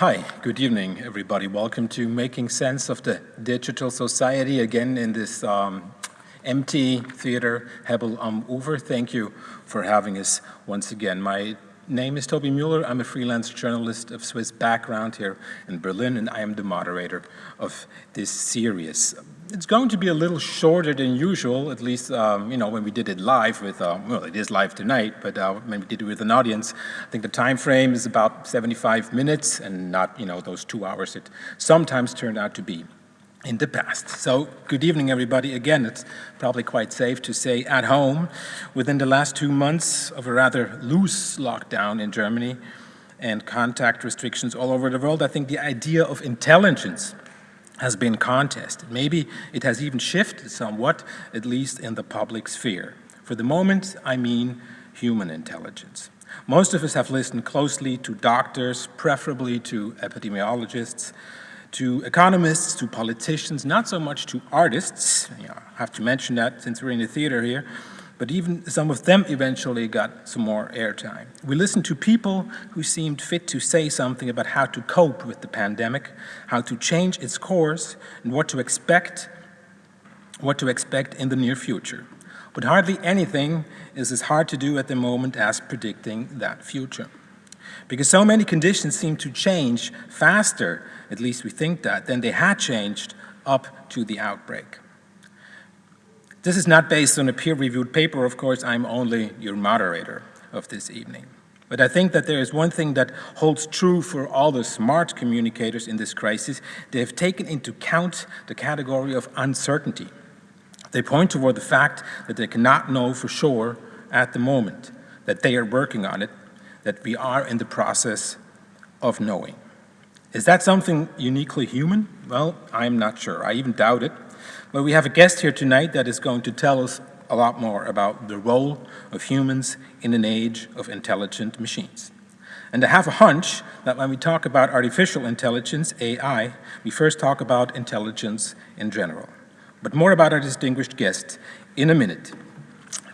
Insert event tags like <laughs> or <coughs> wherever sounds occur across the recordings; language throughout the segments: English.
Hi, good evening, everybody. Welcome to Making Sense of the Digital Society, again in this um, empty theater, Hebbel am Ufer. Thank you for having us once again. My name is Toby Mueller. I'm a freelance journalist of Swiss background here in Berlin, and I am the moderator of this series. It's going to be a little shorter than usual, at least, um, you know, when we did it live with, uh, well, it is live tonight, but uh, when we did it with an audience, I think the time frame is about 75 minutes and not, you know, those two hours it sometimes turned out to be in the past. So good evening, everybody. Again, it's probably quite safe to say at home. Within the last two months of a rather loose lockdown in Germany and contact restrictions all over the world, I think the idea of intelligence has been contested. Maybe it has even shifted somewhat, at least in the public sphere. For the moment, I mean human intelligence. Most of us have listened closely to doctors, preferably to epidemiologists, to economists, to politicians, not so much to artists. You know, I have to mention that since we're in the theater here, but even some of them eventually got some more airtime. We listened to people who seemed fit to say something about how to cope with the pandemic, how to change its course, and what to expect, what to expect in the near future. But hardly anything is as hard to do at the moment as predicting that future. Because so many conditions seem to change faster, at least we think that, than they had changed up to the outbreak. This is not based on a peer-reviewed paper, of course, I'm only your moderator of this evening. But I think that there is one thing that holds true for all the smart communicators in this crisis. They have taken into account the category of uncertainty. They point toward the fact that they cannot know for sure at the moment, that they are working on it, that we are in the process of knowing. Is that something uniquely human? Well, I'm not sure. I even doubt it. But we have a guest here tonight that is going to tell us a lot more about the role of humans in an age of intelligent machines. And I have a hunch that when we talk about artificial intelligence, AI, we first talk about intelligence in general. But more about our distinguished guest in a minute.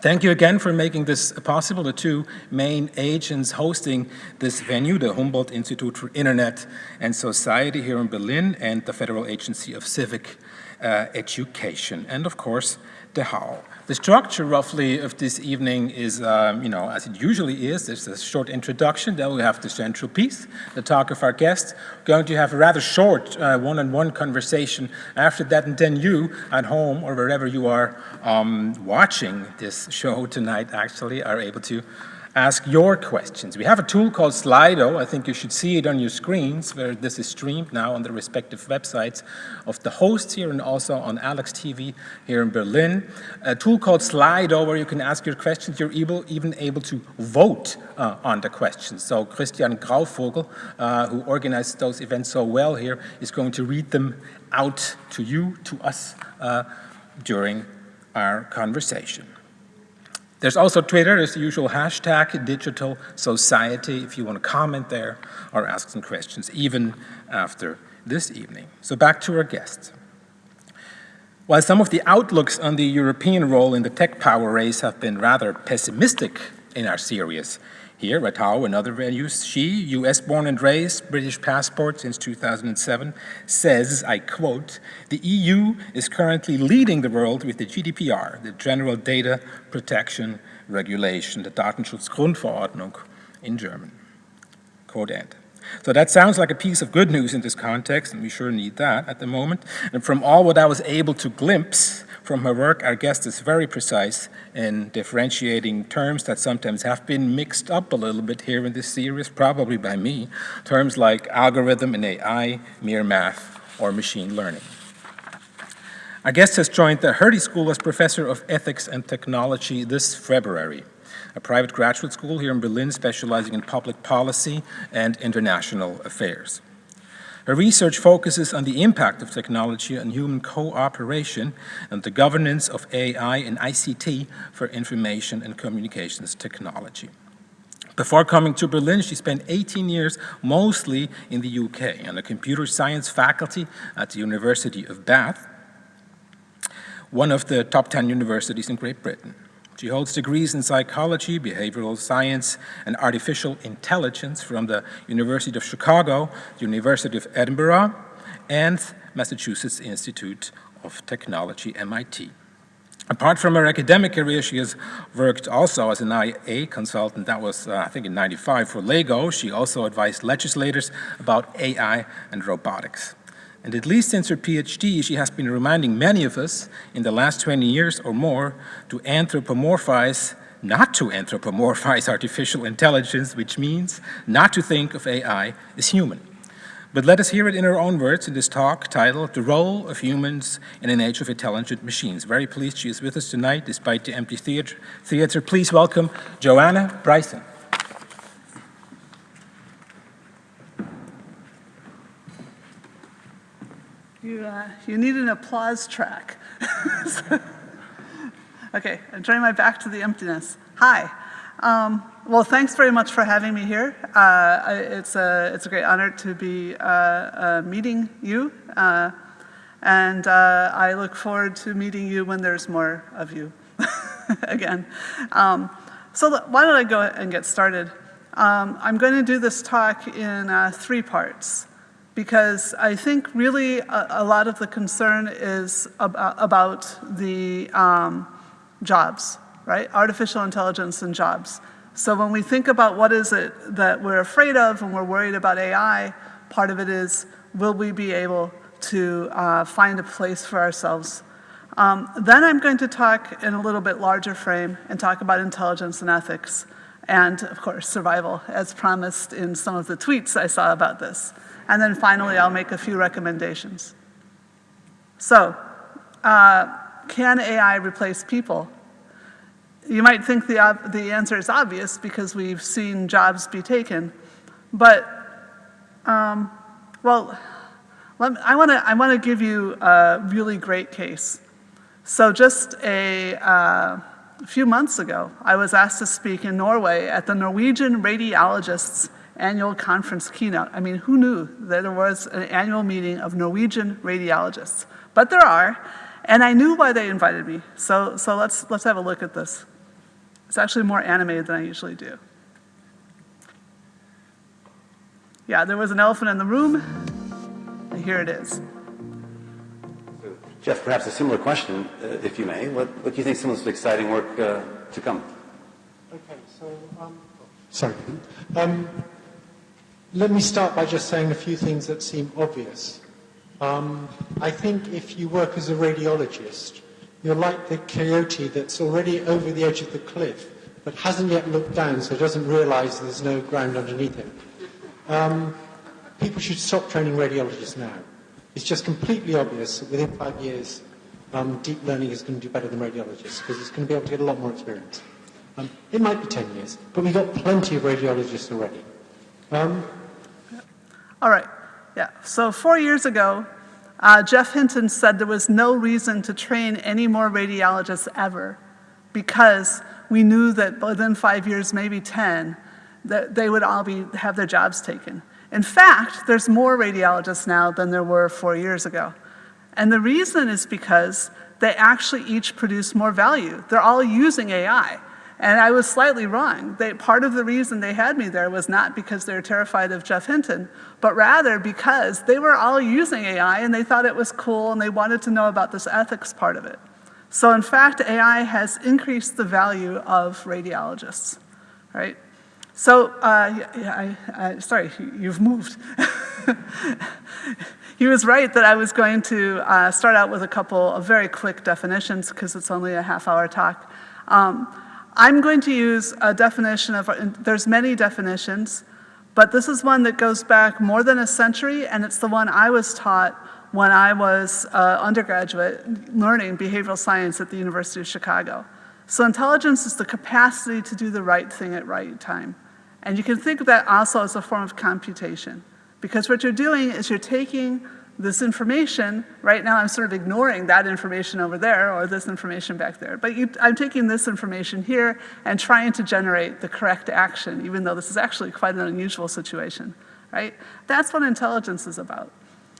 Thank you again for making this possible, the two main agents hosting this venue, the Humboldt Institute for Internet and Society here in Berlin and the Federal Agency of Civic uh, education, and of course, the HAU. The structure roughly of this evening is, um, you know, as it usually is, there's a short introduction, then we have the central piece, the talk of our guest. Going to have a rather short uh, one-on-one uh, -on -one conversation after that, and then you at home or wherever you are um, watching this show tonight actually are able to ask your questions. We have a tool called Slido. I think you should see it on your screens where this is streamed now on the respective websites of the hosts here and also on Alex TV here in Berlin. A tool called Slido where you can ask your questions. You're able, even able to vote uh, on the questions. So Christian Grauvogel, uh, who organized those events so well here, is going to read them out to you, to us, uh, during our conversation. There's also Twitter, there's the usual hashtag digital society if you want to comment there or ask some questions, even after this evening. So back to our guests. While some of the outlooks on the European role in the tech power race have been rather pessimistic in our series, here, at Ratau and other venues, she, US born and raised, British passport since 2007, says, I quote, the EU is currently leading the world with the GDPR, the General Data Protection Regulation, the Datenschutzgrundverordnung in German. Quote end. So that sounds like a piece of good news in this context, and we sure need that at the moment. And from all what I was able to glimpse from her work, our guest is very precise in differentiating terms that sometimes have been mixed up a little bit here in this series, probably by me, terms like algorithm and AI, mere math, or machine learning. Our guest has joined the Hertie School as Professor of Ethics and Technology this February, a private graduate school here in Berlin specializing in public policy and international affairs. Her research focuses on the impact of technology on human cooperation and the governance of AI and ICT for information and communications technology. Before coming to Berlin, she spent 18 years mostly in the UK on the computer science faculty at the University of Bath, one of the top 10 universities in Great Britain. She holds degrees in psychology, behavioral science, and artificial intelligence from the University of Chicago, University of Edinburgh, and Massachusetts Institute of Technology, MIT. Apart from her academic career, she has worked also as an IA consultant. That was, uh, I think, in 95 for LEGO. She also advised legislators about AI and robotics. And at least since her PhD, she has been reminding many of us in the last 20 years or more to anthropomorphize, not to anthropomorphize <laughs> artificial intelligence, which means not to think of AI as human. But let us hear it in her own words in this talk titled The Role of Humans in an Age of Intelligent Machines. Very pleased she is with us tonight despite the empty theater. theater. Please welcome Joanna Bryson. You, uh, you need an applause track. <laughs> okay, I'm turning my back to the emptiness. Hi. Um, well, thanks very much for having me here. Uh, it's, a, it's a great honor to be uh, uh meeting you. Uh, and uh, I look forward to meeting you when there's more of you <laughs> again. Um, so why don't I go and get started? Um, I'm going to do this talk in three parts because I think really a, a lot of the concern is ab about the um, jobs right? Artificial intelligence and jobs. So when we think about what is it that we're afraid of and we're worried about AI, part of it is, will we be able to uh, find a place for ourselves? Um, then I'm going to talk in a little bit larger frame and talk about intelligence and ethics and, of course, survival, as promised in some of the tweets I saw about this. And then finally, I'll make a few recommendations. So, uh, can AI replace people? You might think the, the answer is obvious because we've seen jobs be taken, but, um, well, me, I want to I wanna give you a really great case. So just a, uh, a few months ago, I was asked to speak in Norway at the Norwegian Radiologists annual conference keynote. I mean, who knew that there was an annual meeting of Norwegian radiologists? But there are, and I knew why they invited me. So, so let's, let's have a look at this. It's actually more animated than I usually do. Yeah, there was an elephant in the room, and here it is. Geoff, perhaps a similar question, uh, if you may. What, what do you think some of this exciting work uh, to come? Okay, so, um, sorry. Um, let me start by just saying a few things that seem obvious. Um, I think if you work as a radiologist, you're like the coyote that's already over the edge of the cliff, but hasn't yet looked down, so doesn't realize there's no ground underneath him. Um, people should stop training radiologists now. It's just completely obvious that within five years, um, deep learning is going to do better than radiologists because it's going to be able to get a lot more experience. Um, it might be 10 years, but we've got plenty of radiologists already. All right. Yeah. So four years ago, uh, Geoff Hinton said there was no reason to train any more radiologists ever because we knew that within five years, maybe 10, that they would all be, have their jobs taken. In fact, there's more radiologists now than there were four years ago. And the reason is because they actually each produce more value. They're all using AI. And I was slightly wrong. They, part of the reason they had me there was not because they were terrified of Geoff Hinton, but rather because they were all using AI and they thought it was cool and they wanted to know about this ethics part of it. So in fact, AI has increased the value of radiologists, right? So, uh, yeah, I, I, sorry, you've moved. <laughs> he was right that I was going to uh, start out with a couple of very quick definitions because it's only a half hour talk. Um, I'm going to use a definition of, there's many definitions, but this is one that goes back more than a century, and it's the one I was taught when I was uh, undergraduate learning behavioral science at the University of Chicago. So intelligence is the capacity to do the right thing at right time. And you can think of that also as a form of computation. Because what you're doing is you're taking this information, right now I'm sort of ignoring that information over there or this information back there, but you, I'm taking this information here and trying to generate the correct action, even though this is actually quite an unusual situation, right? That's what intelligence is about.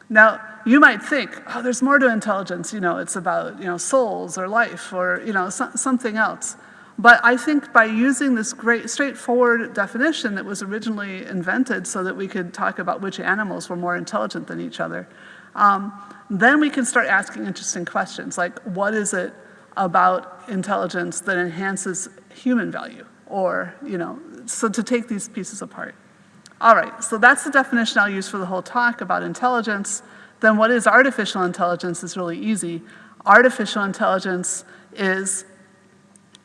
Now, you might think, oh, there's more to intelligence, you know, it's about, you know, souls or life or, you know, so, something else. But I think by using this great straightforward definition that was originally invented so that we could talk about which animals were more intelligent than each other, um, then we can start asking interesting questions like what is it about intelligence that enhances human value? Or, you know, so to take these pieces apart. All right, so that's the definition I'll use for the whole talk about intelligence. Then what is artificial intelligence is really easy. Artificial intelligence is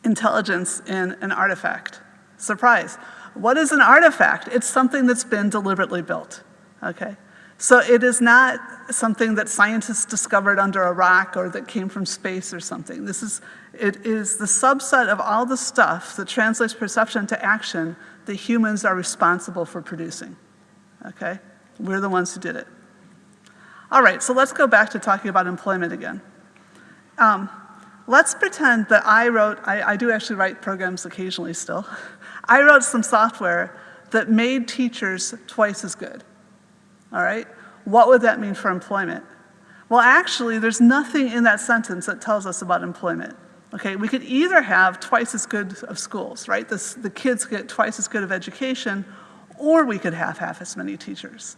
intelligence in an artifact. Surprise. What is an artifact? It's something that's been deliberately built, okay? So it is not something that scientists discovered under a rock or that came from space or something. This is, it is the subset of all the stuff that translates perception to action that humans are responsible for producing, okay? We're the ones who did it. All right, so let's go back to talking about employment again. Um, let's pretend that I wrote, I, I do actually write programs occasionally still. <laughs> I wrote some software that made teachers twice as good, all right? What would that mean for employment? Well, actually, there's nothing in that sentence that tells us about employment. Okay, we could either have twice as good of schools, right? This, the kids get twice as good of education, or we could have half as many teachers.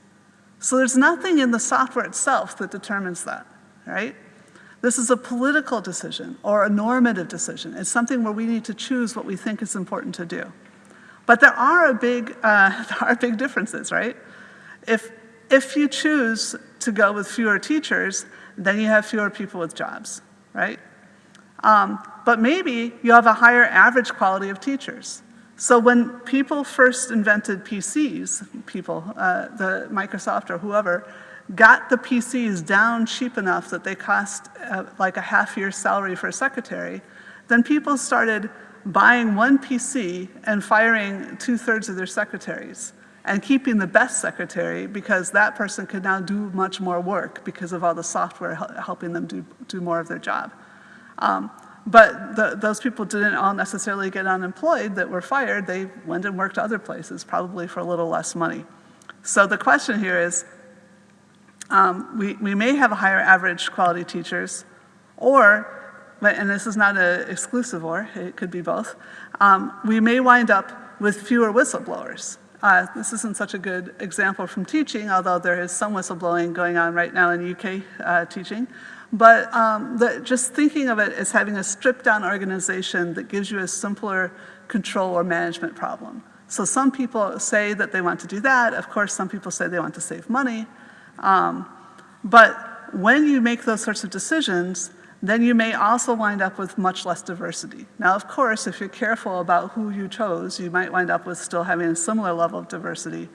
So there's nothing in the software itself that determines that, right? This is a political decision or a normative decision. It's something where we need to choose what we think is important to do. But there are a big, uh, <laughs> there are big differences, right? If, if you choose to go with fewer teachers, then you have fewer people with jobs, right? Um, but maybe you have a higher average quality of teachers. So when people first invented PCs, people, uh, the Microsoft or whoever, got the PCs down cheap enough that they cost uh, like a half year's salary for a secretary, then people started buying one PC and firing two-thirds of their secretaries and keeping the best secretary because that person could now do much more work because of all the software helping them do, do more of their job. Um, but the, those people didn't all necessarily get unemployed that were fired. They went and worked other places, probably for a little less money. So the question here is, um, we, we may have a higher average quality teachers, or, and this is not an exclusive or, it could be both, um, we may wind up with fewer whistleblowers. Uh, this isn't such a good example from teaching, although there is some whistleblowing going on right now in UK uh, teaching. But um, the, just thinking of it as having a stripped down organization that gives you a simpler control or management problem. So some people say that they want to do that. Of course, some people say they want to save money. Um, but when you make those sorts of decisions, then you may also wind up with much less diversity. Now, of course, if you're careful about who you chose, you might wind up with still having a similar level of diversity.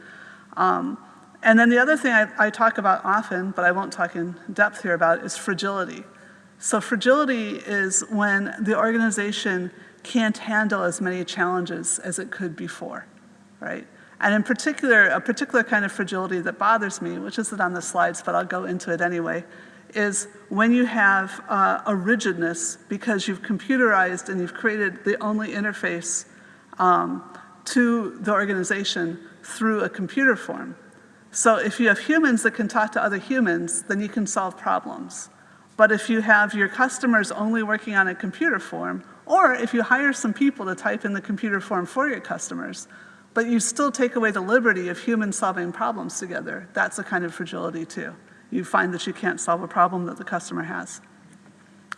Um, and then the other thing I, I, talk about often, but I won't talk in depth here about, is fragility. So fragility is when the organization can't handle as many challenges as it could before, right? And in particular, a particular kind of fragility that bothers me, which isn't on the slides, but I'll go into it anyway, is when you have uh, a rigidness because you've computerized and you've created the only interface um, to the organization through a computer form. So if you have humans that can talk to other humans, then you can solve problems. But if you have your customers only working on a computer form, or if you hire some people to type in the computer form for your customers, but you still take away the liberty of humans solving problems together, that's a kind of fragility too. You find that you can't solve a problem that the customer has.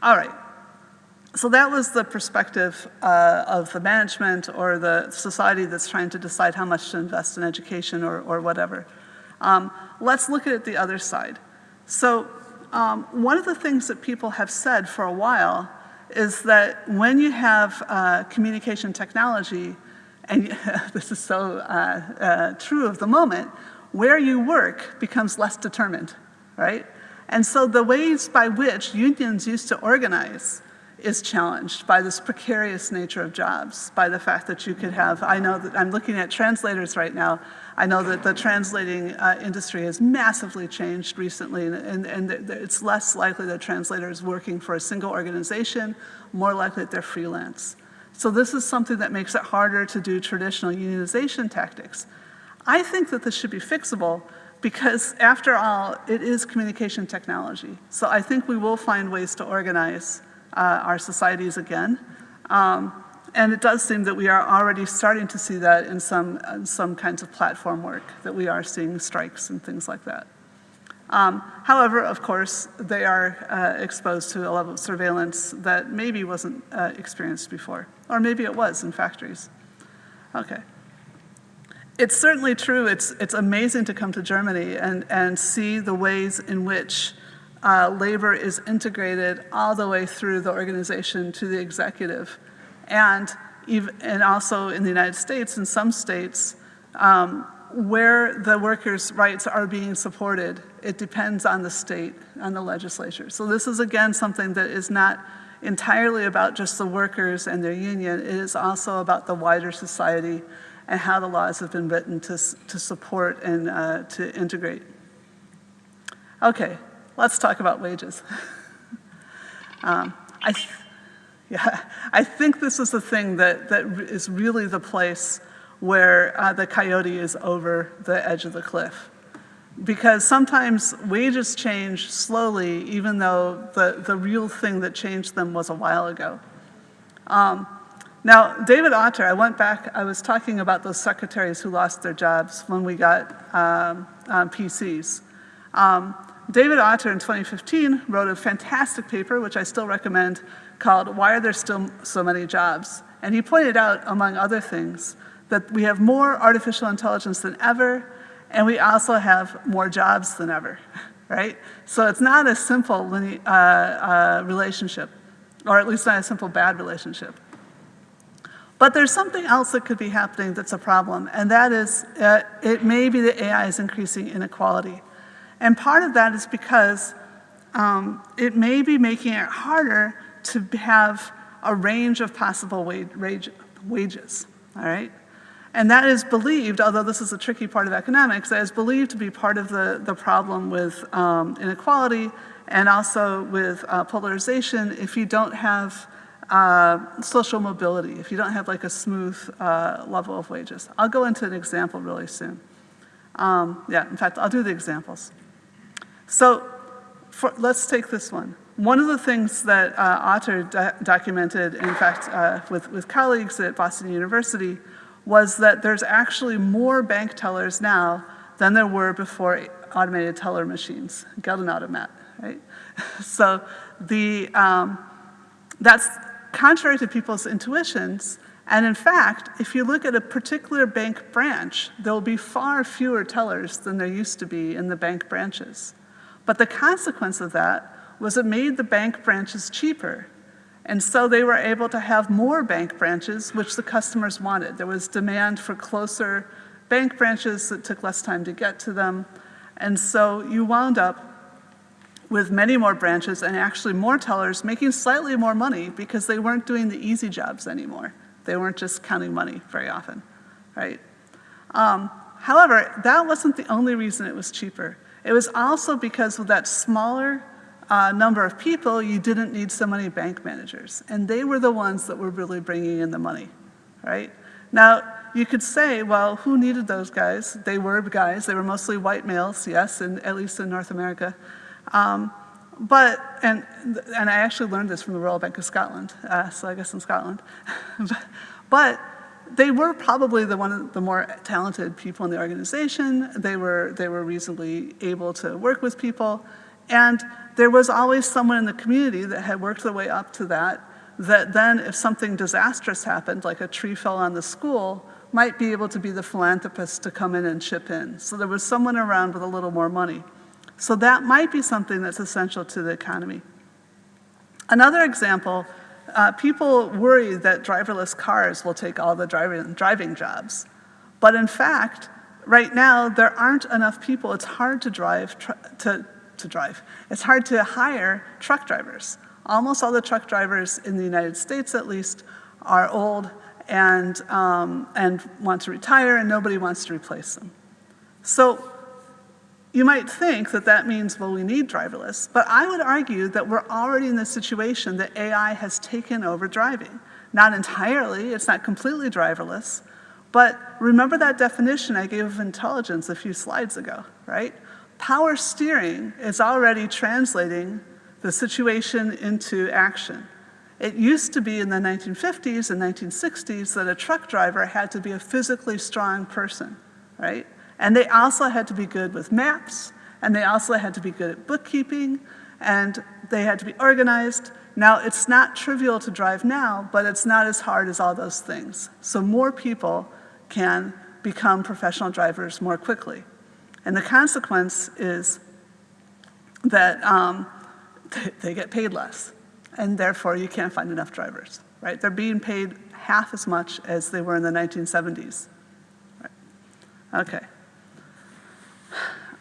All right. So that was the perspective uh, of the management or the society that's trying to decide how much to invest in education or, or whatever. Um, let's look at the other side. So um, one of the things that people have said for a while is that when you have uh, communication technology, and <laughs> this is so uh, uh, true of the moment, where you work becomes less determined, right? And so the ways by which unions used to organize is challenged by this precarious nature of jobs, by the fact that you could have, I know that I'm looking at translators right now, I know that the translating uh, industry has massively changed recently, and, and, and, it's less likely that translators working for a single organization, more likely that they're freelance. So this is something that makes it harder to do traditional unionization tactics. I think that this should be fixable because after all, it is communication technology. So I think we will find ways to organize uh, our societies again. Um, and it does seem that we are already starting to see that in some, in some kinds of platform work, that we are seeing strikes and things like that. Um, however, of course, they are uh, exposed to a level of surveillance that maybe wasn't uh, experienced before, or maybe it was in factories. Okay. It's certainly true, it's, it's amazing to come to Germany and, and see the ways in which uh, labor is integrated all the way through the organization to the executive. And, even, and also in the United States, in some states, um, where the workers' rights are being supported, it depends on the state, on the legislature. So this is again something that is not entirely about just the workers and their union, it is also about the wider society and how the laws have been written to, to support and uh, to integrate. Okay, let's talk about wages. <laughs> um, I, yeah, I think this is the thing that, that is really the place where uh, the coyote is over the edge of the cliff. Because sometimes wages change slowly, even though the, the real thing that changed them was a while ago. Um, now, David Autor, I went back, I was talking about those secretaries who lost their jobs when we got um, um, PCs. Um, David Autor in 2015 wrote a fantastic paper, which I still recommend, called Why Are There Still So Many Jobs? And he pointed out, among other things, that we have more artificial intelligence than ever, and we also have more jobs than ever, <laughs> right? So it's not a simple uh, uh, relationship, or at least not a simple bad relationship. But there's something else that could be happening that's a problem, and that is uh, it may be that AI is increasing inequality. And part of that is because um, it may be making it harder to have a range of possible wage, wages, all right? And that is believed, although this is a tricky part of economics, that is believed to be part of the, the problem with um, inequality and also with uh, polarization if you don't have uh, social mobility, if you don't have like a smooth uh, level of wages. I'll go into an example really soon. Um, yeah, in fact, I'll do the examples. So for, let's take this one. One of the things that uh, Autor do documented, in fact, uh, with, with colleagues at Boston University, was that there's actually more bank tellers now than there were before automated teller machines, Geldautomat, right? <laughs> so the, um, that's contrary to people's intuitions, and in fact, if you look at a particular bank branch, there will be far fewer tellers than there used to be in the bank branches. But the consequence of that was it made the bank branches cheaper and so they were able to have more bank branches, which the customers wanted. There was demand for closer bank branches that took less time to get to them. And so you wound up with many more branches and actually more tellers making slightly more money because they weren't doing the easy jobs anymore. They weren't just counting money very often, right? Um, however, that wasn't the only reason it was cheaper. It was also because with that smaller uh, number of people, you didn't need so many bank managers. And they were the ones that were really bringing in the money, right? Now, you could say, well, who needed those guys? They were guys, they were mostly white males, yes, and at least in North America. Um, but, and, and I actually learned this from the Royal Bank of Scotland, uh, so I guess in Scotland. <laughs> but they were probably the one of the more talented people in the organization. They were, they were reasonably able to work with people. And there was always someone in the community that had worked their way up to that, that then if something disastrous happened, like a tree fell on the school, might be able to be the philanthropist to come in and chip in. So there was someone around with a little more money. So that might be something that's essential to the economy. Another example, uh, people worry that driverless cars will take all the driving, driving jobs. But in fact, right now, there aren't enough people. It's hard to drive, to, to drive. It's hard to hire truck drivers. Almost all the truck drivers in the United States, at least, are old and, um, and want to retire, and nobody wants to replace them. So you might think that that means, well, we need driverless, but I would argue that we're already in the situation that AI has taken over driving. Not entirely, it's not completely driverless, but remember that definition I gave of intelligence a few slides ago, right? Power steering is already translating the situation into action. It used to be in the 1950s and 1960s that a truck driver had to be a physically strong person, right? And they also had to be good with maps, and they also had to be good at bookkeeping, and they had to be organized. Now, it's not trivial to drive now, but it's not as hard as all those things. So more people can become professional drivers more quickly. And the consequence is that um, they get paid less, and therefore you can't find enough drivers, right? They're being paid half as much as they were in the 1970s. Right. Okay.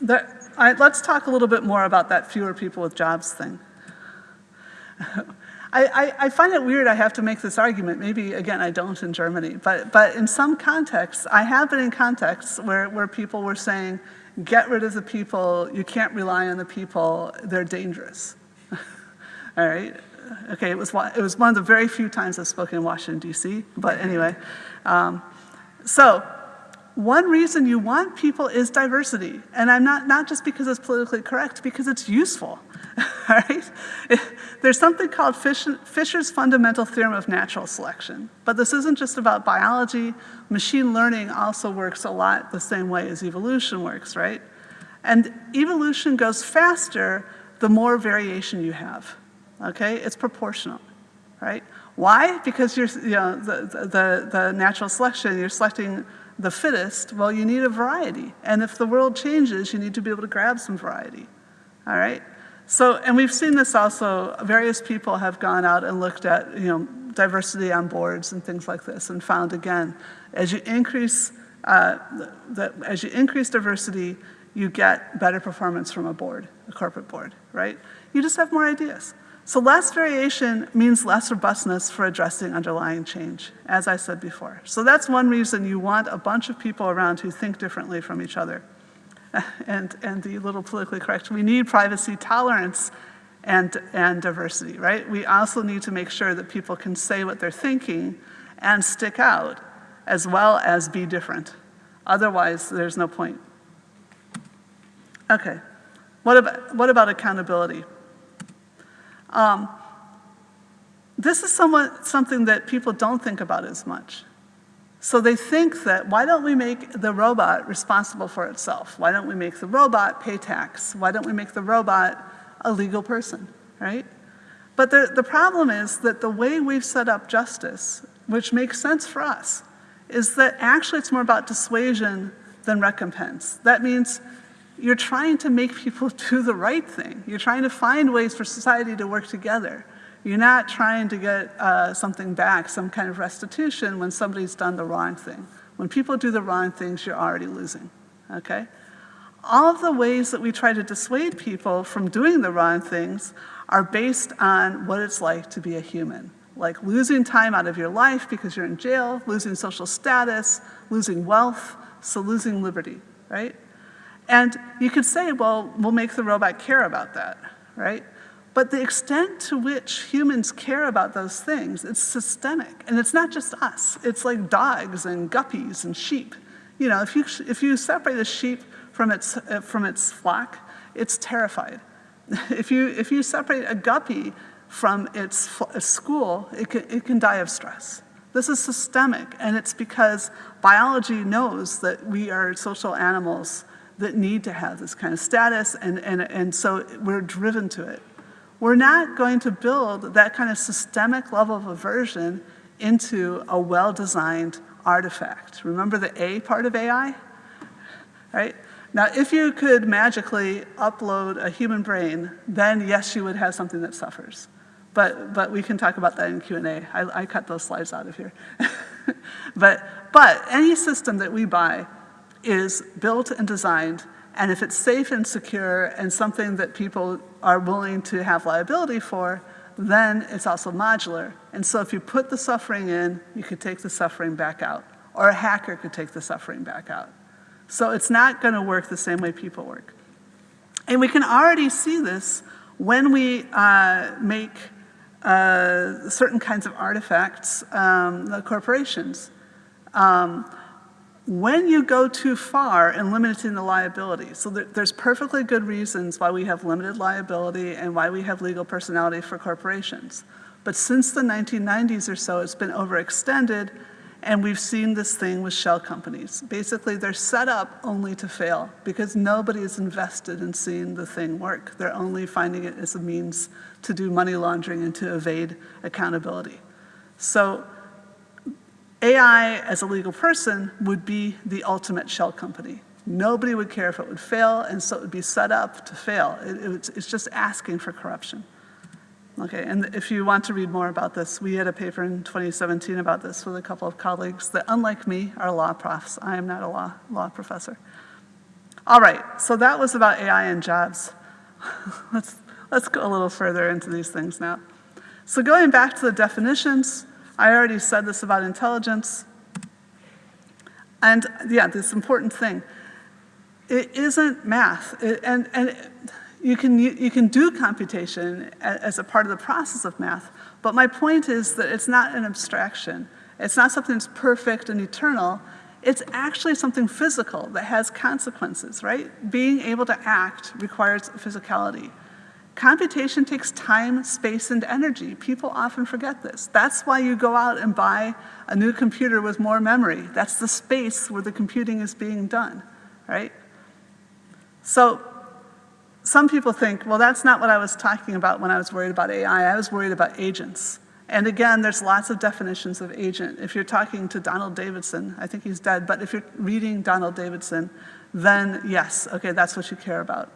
The, I, let's talk a little bit more about that fewer people with jobs thing. <laughs> I, I, I, find it weird I have to make this argument. Maybe, again, I don't in Germany. But, but in some contexts, I have been in contexts where, where people were saying, get rid of the people, you can't rely on the people, they're dangerous. <laughs> All right? Okay, it was, it was one of the very few times I've spoken in Washington, D.C., but anyway. Um, so, one reason you want people is diversity. And I'm not, not just because it's politically correct, because it's useful. <laughs> right? There's something called Fisher's fundamental theorem of natural selection. But this isn't just about biology. Machine learning also works a lot the same way as evolution works, right? And evolution goes faster the more variation you have, okay? It's proportional, right? Why? Because you're, you know, the, the, the natural selection, you're selecting the fittest, well, you need a variety. And if the world changes, you need to be able to grab some variety, all right? So, and we've seen this also, various people have gone out and looked at, you know, diversity on boards and things like this and found again, as you increase, uh, the, as you increase diversity, you get better performance from a board, a corporate board, right? You just have more ideas. So less variation means less robustness for addressing underlying change, as I said before. So that's one reason you want a bunch of people around who think differently from each other. <laughs> And, and the little politically correct, we need privacy tolerance and, and diversity, right? We also need to make sure that people can say what they're thinking and stick out, as well as be different. Otherwise, there's no point. Okay, what about, what about accountability? Um, this is somewhat something that people don't think about as much. So they think that, why don't we make the robot responsible for itself? Why don't we make the robot pay tax? Why don't we make the robot a legal person, right? But the, the problem is that the way we've set up justice, which makes sense for us, is that actually it's more about dissuasion than recompense. That means you're trying to make people <laughs> do the right thing. You're trying to find ways for society to work together. You're not trying to get uh, something back, some kind of restitution when somebody's done the wrong thing. When people do the wrong things, you're already losing, okay? All of the ways that we try to dissuade people from doing the wrong things are based on what it's like to be a human. Like losing time out of your life because you're in jail, losing social status, losing wealth, so losing liberty, right? And you could say, well, we'll make the robot care about that, right? But the extent to which humans care about those things, it's systemic. And it's not just us. It's like dogs and guppies and sheep. You know, if you, if you separate a sheep from its, from its flock, it's terrified. <laughs> if, you, if you separate a guppy from its, its school, it can, it can die of stress. This is systemic, and it's because biology knows that we are social animals that need to have this kind of status, and, and, and so we're driven to it. We're not going to build that kind of systemic level of aversion into a well-designed artifact. Remember the A part of AI? Right? Now, if you could magically upload a human brain, then yes, you would have something that suffers. But, but we can talk about that in Q&A. I, I cut those slides out of here. <laughs> but, but any system that we buy is built and designed, and if it's safe and secure and something that people are willing to have liability for, then it's also modular. And so if you put the suffering in, you could take the suffering back out. Or a hacker could take the suffering back out. So it's not going to work the same way people work. And we can already see this when we uh, make uh, certain kinds of artifacts, um, the corporations. Um, when you go too far in limiting the liability, so there's perfectly good reasons why we have limited liability and why we have legal personality for corporations. But since the 1990s or so, it's been overextended, and we've seen this thing with shell companies. Basically, they're set up only to fail because nobody is invested in seeing the thing work. They're only finding it as a means to do money laundering and to evade accountability. So AI as a legal person would be the ultimate shell company. Nobody would care if it would fail, and so it would be set up to fail. It, it's, it's just asking for corruption. Okay, and if you want to read more about this, we had a paper in 2017 about this with a couple of colleagues that, unlike me, are law profs. I am not a law, law professor. All right, so that was about AI and jobs. <laughs> let's, let's go a little further into these things now. So going back to the definitions, I already said this about intelligence. And yeah, this important thing. It isn't math. It, and, and you can, you can do computation as a part of the process of math, but my point is that it's not an abstraction. It's not something that's perfect and eternal. It's actually something physical that has consequences, right? Being able to act requires physicality. Computation takes time, space, and energy. People often forget this. That's why you go out and buy a new computer with more memory. That's the space where the computing is being done, right? So some people think, well, that's not what I was talking about when I was worried about AI. I was worried about agents. And again, there's lots of definitions of agent. If you're talking to Donald Davidson, I think he's dead, but if you're reading Donald Davidson, then yes, okay, that's what you care about.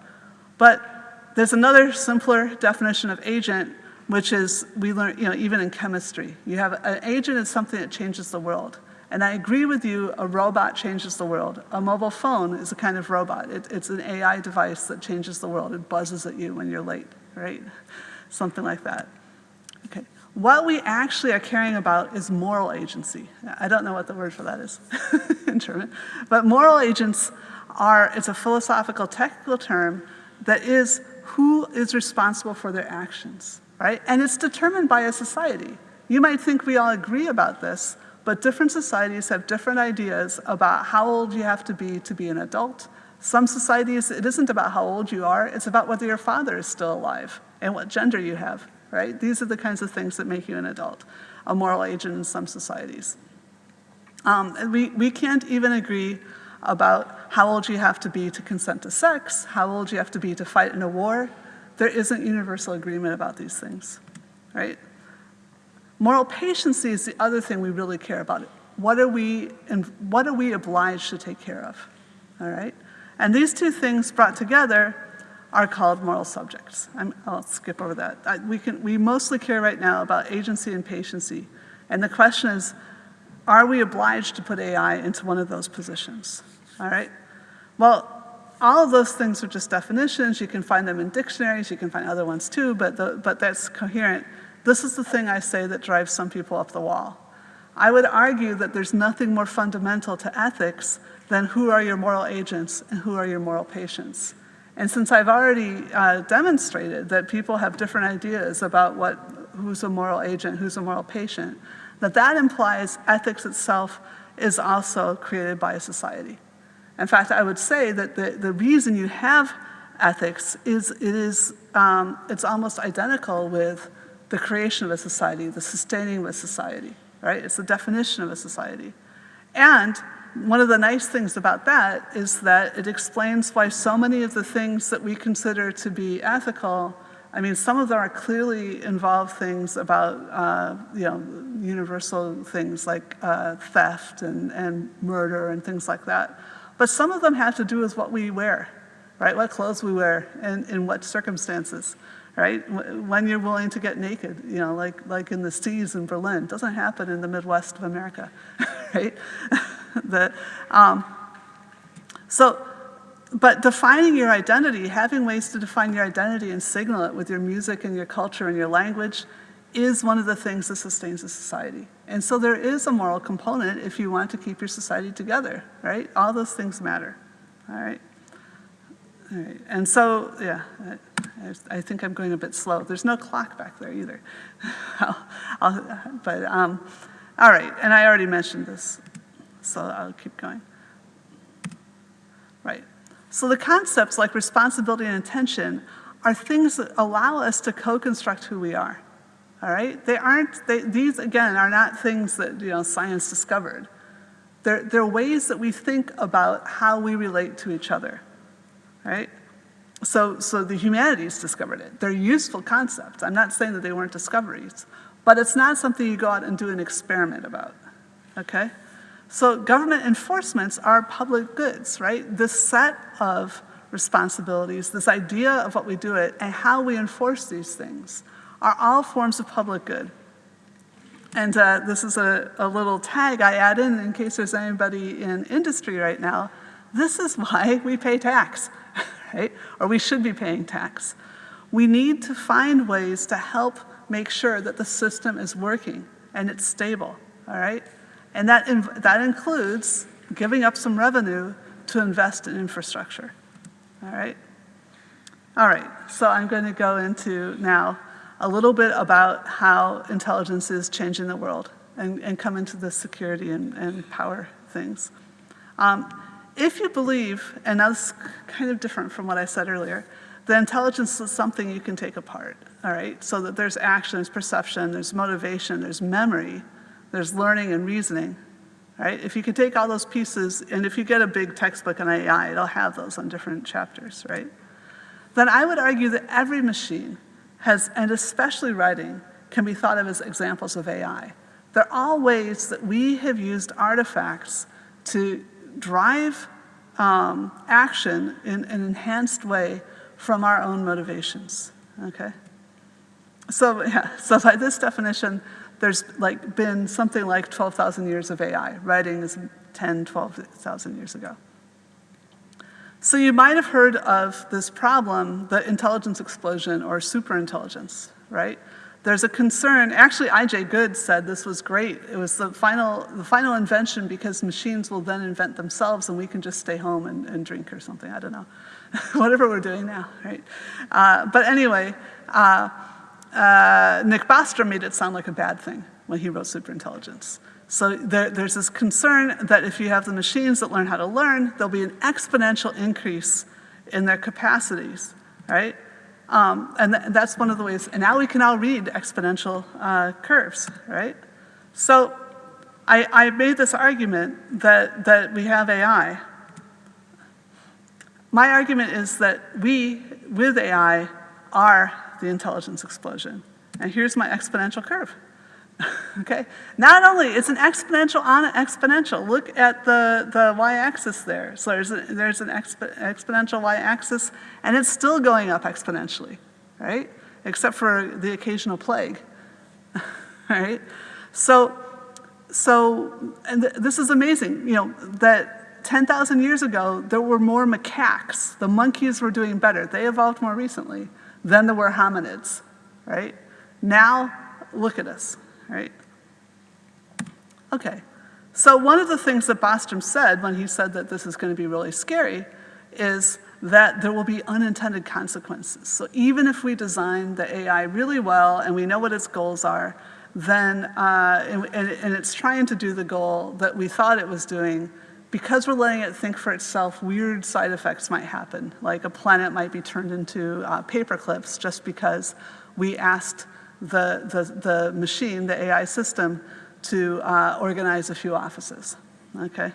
But there's another simpler definition of agent, which is, we learn, you know, even in chemistry. You have, an agent is something that changes the world. And I agree with you, a robot changes the world. A mobile phone is a kind of robot. It, it's an AI device that changes the world. It buzzes at you when you're late, right? Something like that. Okay. What we actually are caring about is moral agency. I don't know what the word for that is <laughs> in German. But moral agents are, it's a philosophical technical term that is who is responsible for their actions, right? And it's determined by a society. You might think we all agree about this, but different societies have different ideas about how old you have to be to be an adult. Some societies, it isn't about how old you are, it's about whether your father is still alive and what gender you have, right? These are the kinds of things that make you an adult, a moral agent in some societies. Um, we, we can't even agree about how old you have to be to consent to sex, how old you have to be to fight in a war. There isn't universal agreement about these things, right? Moral patiency is the other thing we really care about. What are we, and what are we obliged to take care of, all right? And these two things brought together are called moral subjects. i will skip over that. I, we, can, we mostly care right now about agency and patiency. And the question is, are we obliged to put AI into one of those positions, all right? Well, all of those things are just definitions. You can find them in dictionaries. You can find other ones too, but, the, but that's coherent. This is the thing I say that drives some people up the wall. I would argue that there's nothing more fundamental to ethics than who are your moral agents and who are your moral patients. And since I've already uh, demonstrated that people have different ideas about what, who's a moral agent, who's a moral patient, that that implies ethics itself is also created by a society. In fact, I would say that the, the reason you have ethics is it is, um, it's almost identical with the creation of a society, the sustaining of a society, right? It's the definition of a society. And one of the nice things about that is that it explains why so many of the things that we consider to be ethical, I mean, some of them are clearly involve things about, uh, you know, universal things like uh, theft and, and murder and things like that. But some of them have to do with what we wear, right? What clothes we wear and in what circumstances right? When you're willing to get naked, you know, like, like in the seas in Berlin. It doesn't happen in the Midwest of America, <laughs> right? <laughs> the, um, so, but defining your identity, having ways to define your identity and signal it with your music and your culture and your language is one of the things that sustains a society. And so there is a moral component if you want to keep your society together, right? All those things matter, all right? All right, and so, yeah, I, I think I'm going a bit slow. There's no clock back there either. <laughs> I'll, I'll, but, um, all right, and I already mentioned this, so I'll keep going. Right, so the concepts like responsibility and intention are things that allow us to co-construct who we are, all right? They aren't, they, these again are not things that, you know, science discovered. They're, they're ways that we think about how we relate to each other, right? So, so the humanities discovered it. They're useful concepts. I'm not saying that they weren't discoveries, but it's not something you go out and do an experiment about, okay? So government enforcements are public goods, right? This set of responsibilities, this idea of what we do it, and how we enforce these things are all forms of public good. And uh, this is a, a little tag I add in in case there's anybody in industry right now. This is <laughs> why we pay tax, <laughs> right? Or we should be paying tax. We need to find ways to help make sure that the system is working and it's stable, all right? And that, that includes giving up some revenue to invest in infrastructure, all right? All right, so I'm going to go into now a little bit about how intelligence is changing the world and, and come into the security and, and power things. Um, if you believe, and that's kind of different from what I said earlier, that intelligence is something you can take apart, all right? So that there's action, there's perception, there's motivation, there's memory, there's learning and reasoning, right? If you can take all those pieces, and if you get a big textbook on AI, it'll have those on different chapters, right? Then I would argue that every machine has, and especially writing, can be thought of as examples of AI. They're all ways that we have used artifacts to drive um, action in an enhanced way from our own motivations, okay? So, yeah, <laughs> so by this definition, there's like been something like 12,000 years of AI. Writing is 10, 12,000 years ago. So you might have heard of this problem, the intelligence explosion or superintelligence, right? There's a concern, actually I.J. Good said this was great. It was the final, the final invention because machines will then invent themselves and we can just stay home and, and drink or something, I don't know. <laughs> Whatever we're doing now, right? Uh, but anyway, uh, uh, Nick Bostrom made it sound like a bad thing when he wrote superintelligence. So there, there's this concern that if you have the machines that learn how to learn, there'll be an exponential increase in their capacities, right? Um, and th that's one of the ways, and now we can all read exponential uh, curves, right? So I, I made this argument that, that we have AI. My argument is that we, with AI, are the intelligence explosion. And here's my exponential curve. <laughs> okay? Not only, it's an exponential on an exponential. Look at the, the y-axis there. So there's, a, there's an exp exponential y-axis, and it's still going up exponentially, right? Except for the occasional plague, <laughs> right? So, so and th this is amazing, you know, that 10,000 years ago, there were more macaques. The monkeys were doing better. They evolved more recently than there were hominids, right? Now, look at us right? Okay, so one of the things that Bostrom said when he said that this is going to be really scary is that there will be unintended consequences. So even if we design the AI really well and we know what its goals are, then, uh, and, and, it's trying to do the goal that we thought it was doing, because we're letting it think for itself, weird side effects might happen. Like a planet might be turned into uh, paper clips just because we asked the, the, the machine, the AI system, to uh, organize a few offices, okay?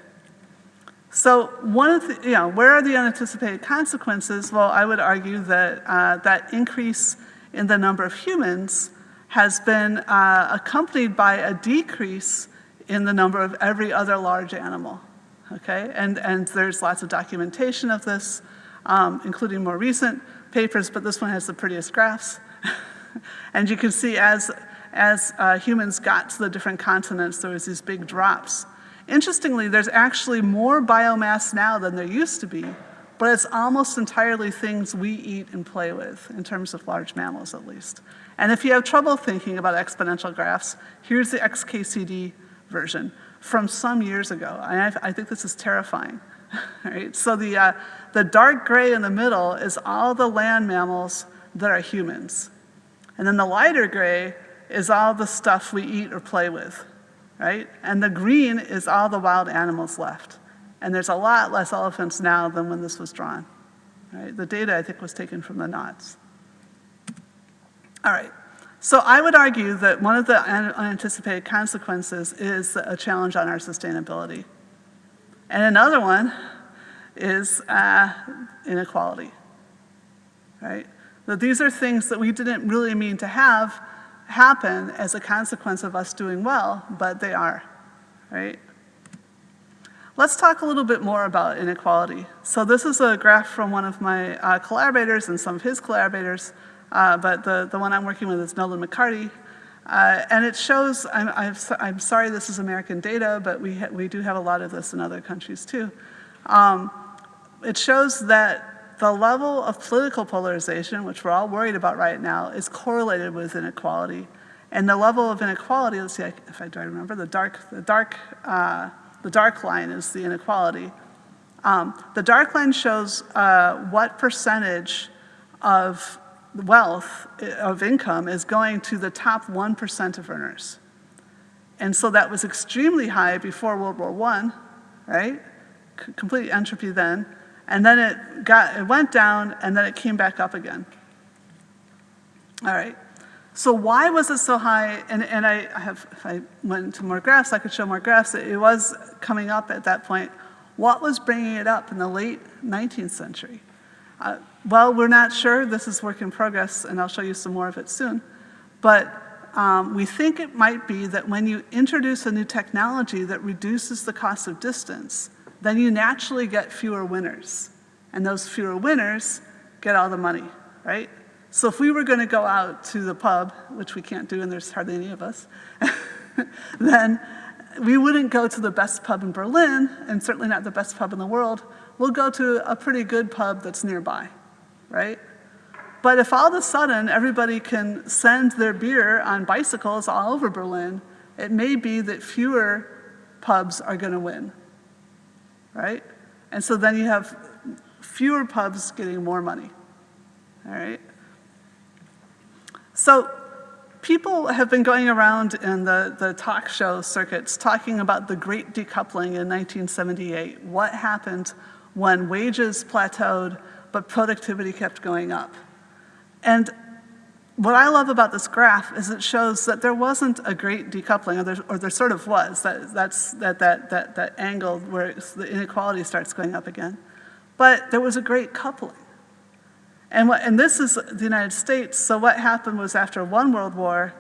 So one of the, you know, where are the unanticipated consequences? Well, I would argue that uh, that increase in the number of humans has been uh, accompanied by a decrease in the number of every other large animal, okay? And, and there's lots of documentation of this, um, including more recent papers, but this one has the prettiest graphs. <laughs> <laughs> and you can see as, as uh, humans got to the different continents, there was these big drops. Interestingly, there's actually more biomass now than there used to be, but it's almost entirely things we eat and play with, in terms of large mammals at least. And if you have trouble thinking about exponential graphs, here's the XKCD version from some years ago. I, I think this is terrifying. <laughs> right? So the, uh, the dark gray in the middle is all the land mammals that are humans. And then the lighter gray is all the stuff we eat or play with, right? And the green is all the wild animals left. And there's a lot less elephants now than when this was drawn, right? The data, I think, was taken from the knots. All right, So I would argue that one of the un- unanticipated consequences is a challenge on our sustainability. And another one is uh, inequality, right? That these are things that we didn't really mean to have happen as a consequence of us doing well, but they are, right? Let's talk a little bit more about inequality. So this is a graph from one of my uh, collaborators and some of his collaborators, uh, but the, the one I'm working with is Nolan McCarty. Uh, and it shows, I'm, I'm, I'm sorry this is American data, but we, we do have a lot of this in other countries too. Um, it shows that the level of political polarization, which we're all worried about right now, is correlated with inequality. And the level of inequality, let's see if I do I remember, the dark, the dark, uh, the dark line is the inequality. Um, the dark line shows uh, what percentage of wealth, uh, of income, is going to the top 1% of earners. And so that was extremely high before World War I, right? C- complete entropy then. And then it, got, it went down, and then it came back up again. All right. So why was it so high? And, and I, have, if I went into more graphs, I could show more graphs. It was coming up at that point. What was bringing it up in the late 19th century? Uh, well, we're not sure. This is work in progress, and I'll show you some more of it soon. But um, we think it might be that when you introduce a new technology that reduces the cost of distance, then you naturally get fewer winners. And those fewer winners get all the money, right? So if we were going to go out to the pub, which we can't do and there's hardly any of us, <laughs> then we wouldn't go to the best pub in Berlin, and certainly not the best pub in the world. We'll go to a pretty good pub that's nearby, right? But if all of a sudden everybody can send their beer on bicycles all over Berlin, it may be that fewer pubs are going to win, right? And so then you have fewer pubs getting more money, all right? So people have been going around in the, the talk show circuits talking about the great decoupling in 1978. What happened when wages plateaued but productivity kept going up? And what I love about this graph is it shows that there wasn't a great decoupling, or there, or there sort of was. That, that's that, that, that, that angle where the inequality starts going up again. But there was a great coupling. And, what, and this is the United States, so what happened was after one world war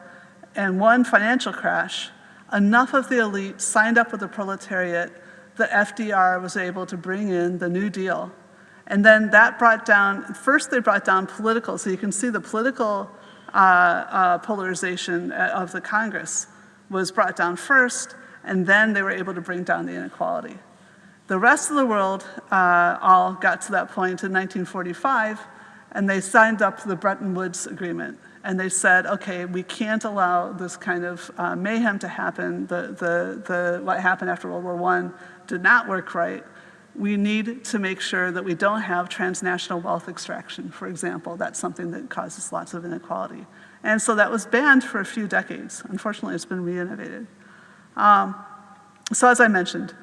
and one financial crash, enough of the elite signed up with the proletariat that FDR was able to bring in the New Deal. And then that brought down, first they brought down political, so you can see the political polarization uh, of the Congress was brought down first, and then they were able to bring down the inequality. The rest of the world uh, all got to that point in 1945, and they signed up to the Bretton Woods Agreement. And they said, okay, we can't allow this kind of uh, mayhem to happen. The, the, the, what happened after World War I did not work right. We need to make sure that we don't have transnational wealth extraction, for example. That's something that causes lots of inequality. And so that was banned for a few decades. Unfortunately, it's been reinnovated. Um, so as I mentioned,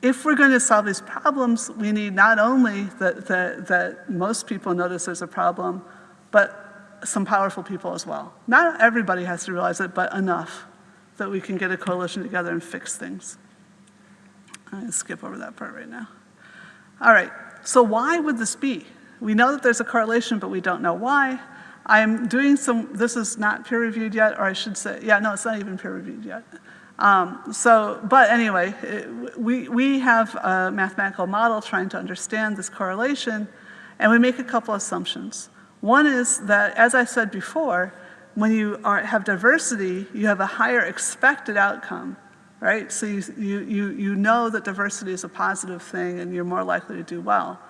if we're going to solve these problems, we need not only that, that, that most people notice there's a problem, but some powerful people as well. Not everybody has to realize it, but enough that we can get a coalition together and fix things. I'm going to skip over that part right now. All right, so why would this be? We know that there's a correlation, but we don't know why. I'm doing some, this is not peer reviewed yet, or I should say, yeah, no, it's not even peer reviewed yet. Um, so, but anyway, it, we, we have a mathematical model trying to understand this correlation, and we make a couple assumptions. One is that, as I said before, when you are, have diversity, you have a higher expected outcome, right? So you, you, you, know that diversity is a positive thing and you're more likely to do well.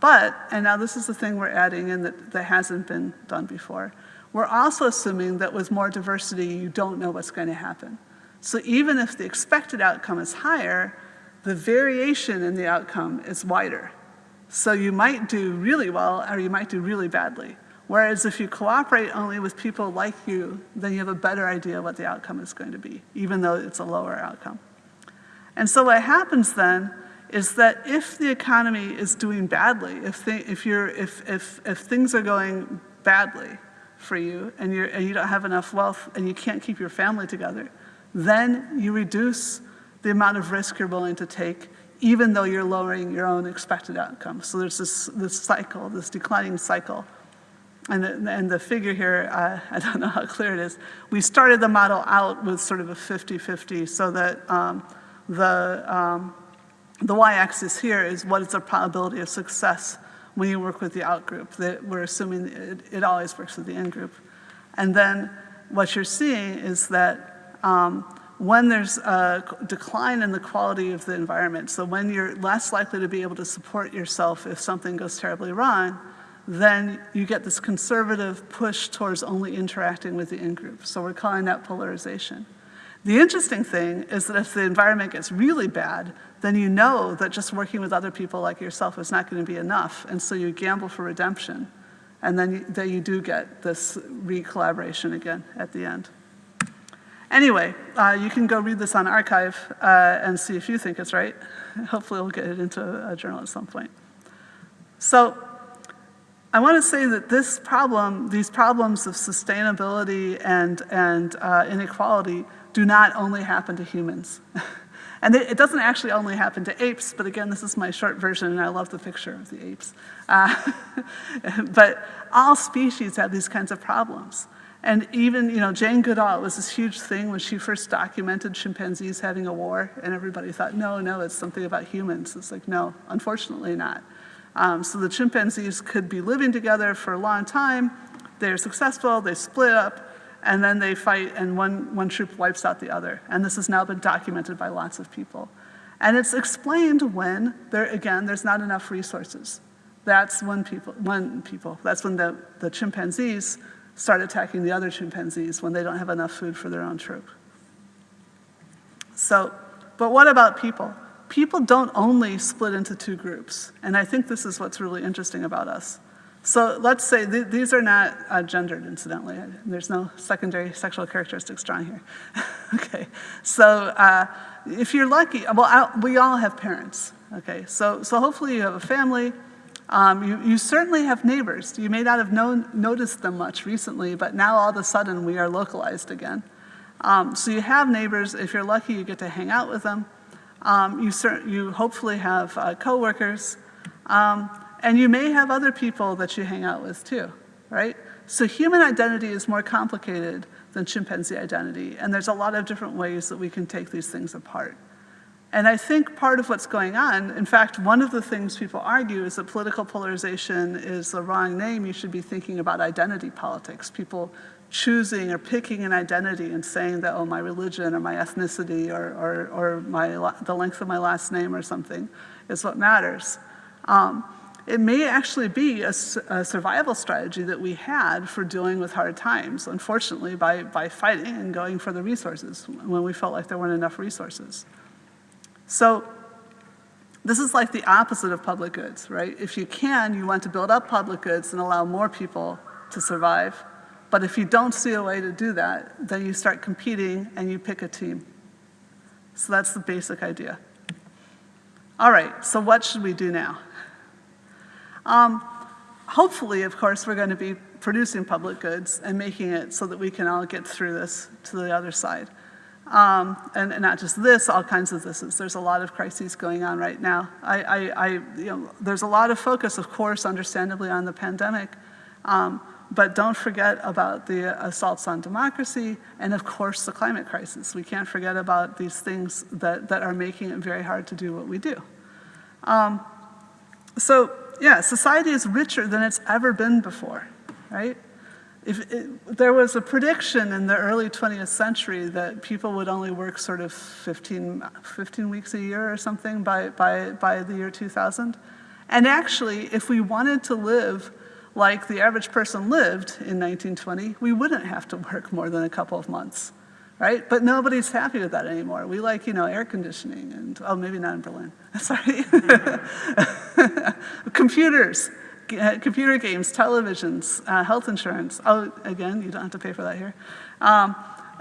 But, and now this is the thing we're adding in that, that hasn't been done before, we're also assuming that with more diversity, you don't know what's going to happen. So even if the expected outcome is higher, the variation in the outcome is wider. So you might do really well or you might do really badly. Whereas if you cooperate only with people like you, then you have a better idea of what the outcome is going to be, even though it's a lower outcome. And so what happens then is that if the economy is doing badly, if, they, if, you're, if, if, if things are going badly for you and, you're, and you don't have enough wealth and you can't keep your family together, then you reduce the amount of risk you're willing to take even though you're lowering your own expected outcome. So there's this, this cycle, this declining cycle. And the, and the figure here, uh, <laughs> I don't know how clear it is. We started the model out with sort of a 50-50 so that um, the, um, the y-axis here is what is the probability of success when you work with the out group. That we're assuming it, it always works with the in group. And then what you're seeing is that um, when there's a decline in the quality of the environment, so when you're less likely to be able to support yourself if something goes terribly wrong, then you get this conservative push towards only interacting with the in-group. So we're calling that polarization. The interesting thing is that if the environment gets really bad, then you know that just working with other people like yourself is not going to be enough, and so you gamble for redemption. And then you, then you do get this re-collaboration again at the end. Anyway, uh, you can go read this on arXiv uh, and see if you think it's right. Hopefully we'll get it into a journal at some point. So I want to say that this problem, these problems of sustainability and, and uh, inequality do not only happen to humans. <laughs> and it, it, doesn't actually only happen to apes, but again, this is my short version and I love the picture of the apes. Uh, <laughs> but all species have these kinds of problems. And even, you know, Jane Goodall was this huge thing when she first documented chimpanzees having a war, and everybody thought, no, no, it's something about humans. It's like, no, unfortunately not. Um, so the chimpanzees could be living together for a long time, they're successful, they split up, and then they fight and one, one troop wipes out the other. And this has now been documented by lots of people. And it's explained when, there, again, there's not enough resources. That's when people, when people, that's when the, the chimpanzees start attacking the other chimpanzees when they don't have enough food for their own troop. So, but what about people? People don't only split into two groups, and I think this is what's really interesting about us. So let's say th these are not uh, gendered, incidentally. There's no secondary sexual characteristics drawn here. <laughs> okay, so uh, if you're lucky, well, I, we all have parents. Okay, so so hopefully you have a family, um, you, you, certainly have neighbors. You may not have known, noticed them much recently, but now all of a sudden we are localized again. Um, so you have neighbors. If you're lucky, you get to hang out with them. Um, you, you, hopefully have uh, coworkers. Um, and you may have other people that you hang out with too, right? So human identity is more complicated than chimpanzee identity. And there's a lot of different ways that we can take these things apart. And I think part of what's going on, in fact, one of the things people argue is that political polarization is the wrong name. You should be thinking about identity politics. People choosing or picking an identity and saying that, oh, my religion or my ethnicity or, or, or my, the length of my last name or something is what matters. Um, it may actually be a, a, survival strategy that we had for dealing with hard times, unfortunately, by, by fighting and going for the resources when we felt like there weren't enough resources. So this is like the opposite of public goods, right? If you can, you want to build up public goods and allow more people to survive. But if you don't see a way to do that, then you start competing and you pick a team. So that's the basic idea. All right, so what should we do now? Um, hopefully, of course, we're going to be producing public goods and making it so that we can all get through this to the other side. Um, and, and, not just this, all kinds of thises. There's a lot of crises going on right now. I, I, I, you know, there's a lot of focus, of course, understandably, on the pandemic, um, but don't forget about the assaults on democracy and, of course, the climate crisis. We can't forget about these things that, that are making it very hard to do what we do. Um, so, yeah, society is richer than it's ever been before, right? if it, there was a prediction in the early 20th century that people would only work sort of 15, 15 weeks a year or something by, by, by the year 2000. And actually, if we wanted to live like the average person lived in 1920, we wouldn't have to work more than a couple of months, right? But nobody's happy with that anymore. We like, you know, air conditioning and, oh, maybe not in Berlin, <laughs> sorry. <laughs> Computers, uh, computer games, televisions, uh, health insurance. Oh, again, you don't have to pay for that here. Um,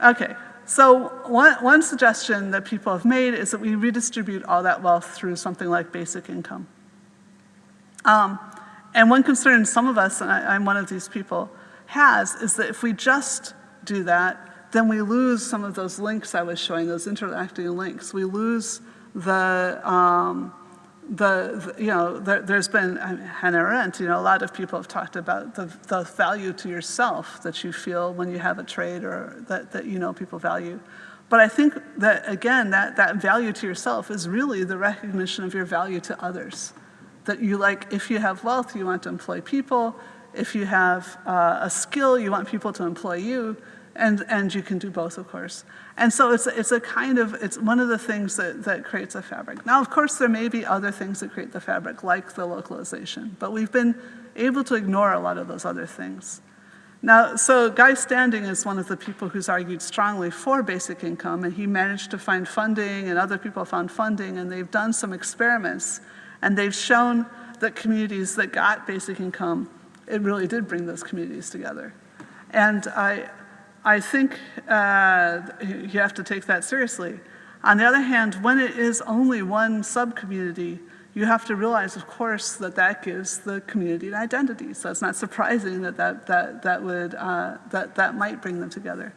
okay, so one, one suggestion that people have made is that we redistribute all that wealth through something like basic income. Um, and one concern some of us, and I, I'm one of these people, has is that if we just do that, then we lose some of those links I was showing, those interacting links. We lose the, um, the, the- you know, there, there's been, uh, Hannah Arendt, you know, a lot of people have talked about the, the value to yourself that you feel when you have a trade or that, that you know people value. But I think that, again, that, that value to yourself is really the recognition of your value to others. That you like, if you have wealth, you want to employ people. If you have uh, a skill, you want people to employ you. And, and you can do both, of course. And so it's, it's a kind of, it's one of the things that, that creates a fabric. Now, of course, there may be other things that create the fabric, like the localization, but we've been able to ignore a lot of those other things. Now, so Guy Standing is one of the people who's argued strongly for basic income, and he managed to find funding, and other people found funding, and they've done some experiments, and they've shown that communities that got basic income, it really did bring those communities together. And I, I think uh, you have to take that seriously. On the other hand, when it is only one sub-community, you have to realize, of course, that that gives the community an identity. So it's not surprising that that, that, that, would, uh, that, that might bring them together.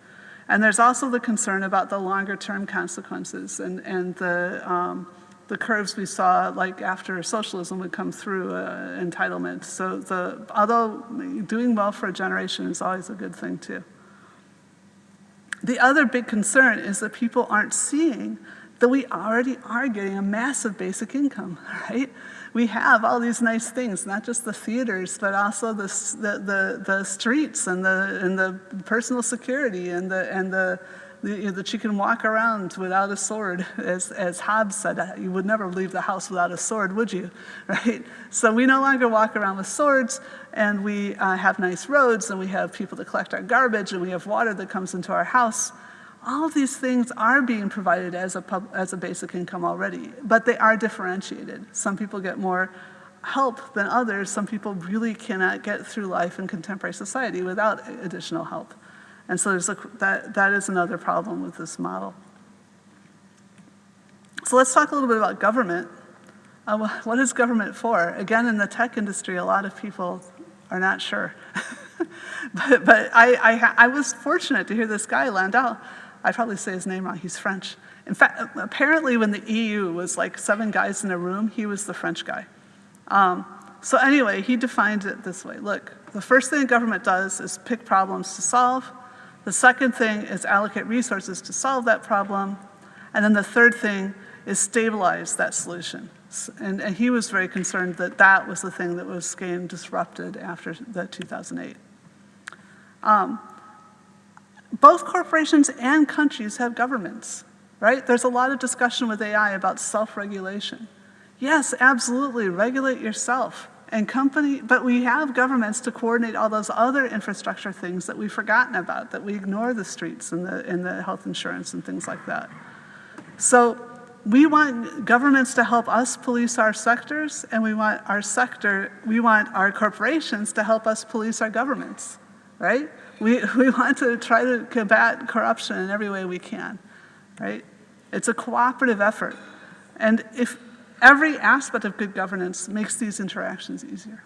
And there's also the concern about the longer term consequences and, and the, um, the curves we saw like after socialism would come through uh, entitlement. So the, although doing well for a generation is always a good thing too. The other big concern is that people aren't seeing that we already are getting a massive basic income, <laughs> right? We have all these nice things, not just the theaters, but also the, the, the, the streets and the, and the personal security and the, and the, that you can walk around without a sword. As, as Hobbes said, uh, you would never leave the house without a sword, would you? <laughs> Right? So we no longer walk around with swords, and we uh, have nice roads, and we have people to collect our garbage, and we have water that comes into our house. All of these things are being provided as a, pub, as a basic income already, but they are differentiated. Some people get more help than others. Some people really cannot get through life in contemporary society without additional help. And so there's a, that, that is another problem with this model. So let's talk a little bit about government. Uh, what is government for? Again, in the tech industry, a lot of people are not sure. <laughs> but but I, I, I, was fortunate to hear this guy, Landau, I probably say his name wrong, he's French. In fact, apparently when the EU was like seven guys in a room, he was the French guy. Um, so anyway, he defined it this way. Look, the first thing government does is pick problems to solve. The second thing is allocate resources to solve that problem. And then the third thing is stabilize that solution. And, and, he was very concerned that that was the thing that was getting disrupted after the 2008. Um, both corporations and countries have governments, right? There's a lot of discussion with AI about self-regulation. Yes, absolutely, regulate yourself and company, but we have governments to coordinate all those other infrastructure things that we've forgotten about, that we ignore the streets and the, and the health insurance and things like that. So we want governments to help us police our sectors, and we want our sector, we want our corporations to help us police our governments, right? We, <laughs> we want to try to combat corruption in every way we can, right? It's a cooperative effort. And if every aspect of good governance makes these interactions easier.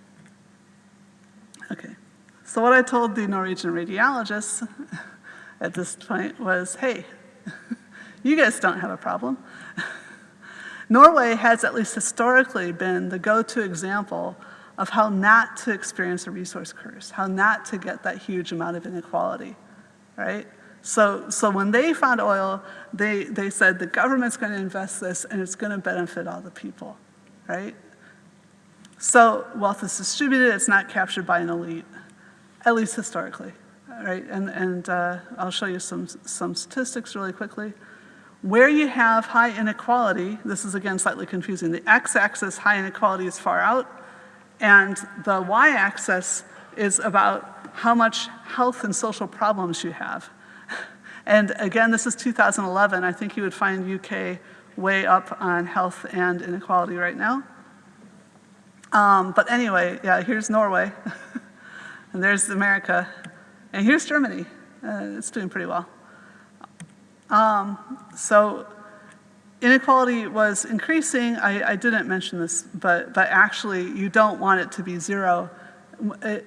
Okay, so what I told the Norwegian radiologists <laughs> at this point was, hey, <laughs> you guys don't have a problem. <laughs> Norway has at least historically been the go-to example of how not to experience a resource curse, how not to get that huge amount of inequality, right? So, so when they found oil, they, they said the government's going to invest this and it's going to benefit all the people, right? So wealth is distributed, it's not captured by an elite, at least historically, right? And, and uh, I'll show you some, some statistics really quickly. Where you have high inequality, this is again slightly confusing, the x-axis high inequality is far out, and the y-axis is about how much health and social problems you have. And again, this is 2011. I think you would find UK way up on health and inequality right now. Um, but anyway, yeah, here's Norway. <laughs> and there's America. And here's Germany. Uh, it's doing pretty well. Um, so inequality was increasing. I, I, didn't mention this, but, but actually you don't want it to be zero uh,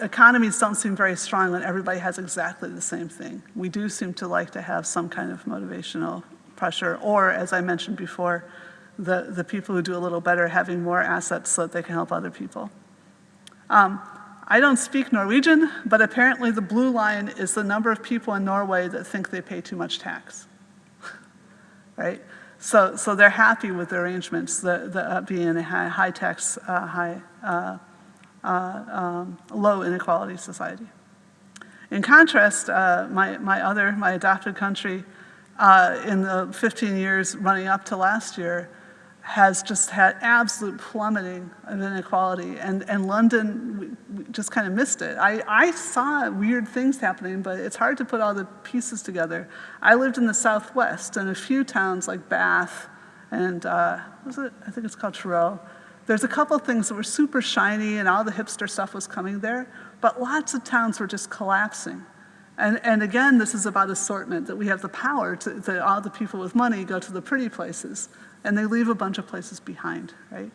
economies don't seem very strong when everybody has exactly the same thing. We do seem to like to have some kind of motivational pressure, or as I mentioned before, the, the people who do a little better having more assets so that they can help other people. Um, I don't speak Norwegian, but apparently the blue line is the number of people in Norway that think they pay too much tax, <laughs> right? So, so they're happy with the arrangements, the, the, uh, being a high, high tax, uh, high, uh, uh, um, low inequality society. In contrast, uh, my, my other, my adopted country, uh, in the 15 years running up to last year, has just had absolute plummeting of inequality. And, and London we, we just kind of missed it. I, I saw weird things happening, but it's hard to put all the pieces together. I lived in the Southwest, and a few towns like Bath and, uh, was it? I think it's called Truro. There's a couple of things that were super shiny and all the hipster stuff was coming there, but lots of towns were just collapsing. And, and again, this is about assortment, that we have the power to, to all the people with money go to the pretty places and they leave a bunch of places behind, right?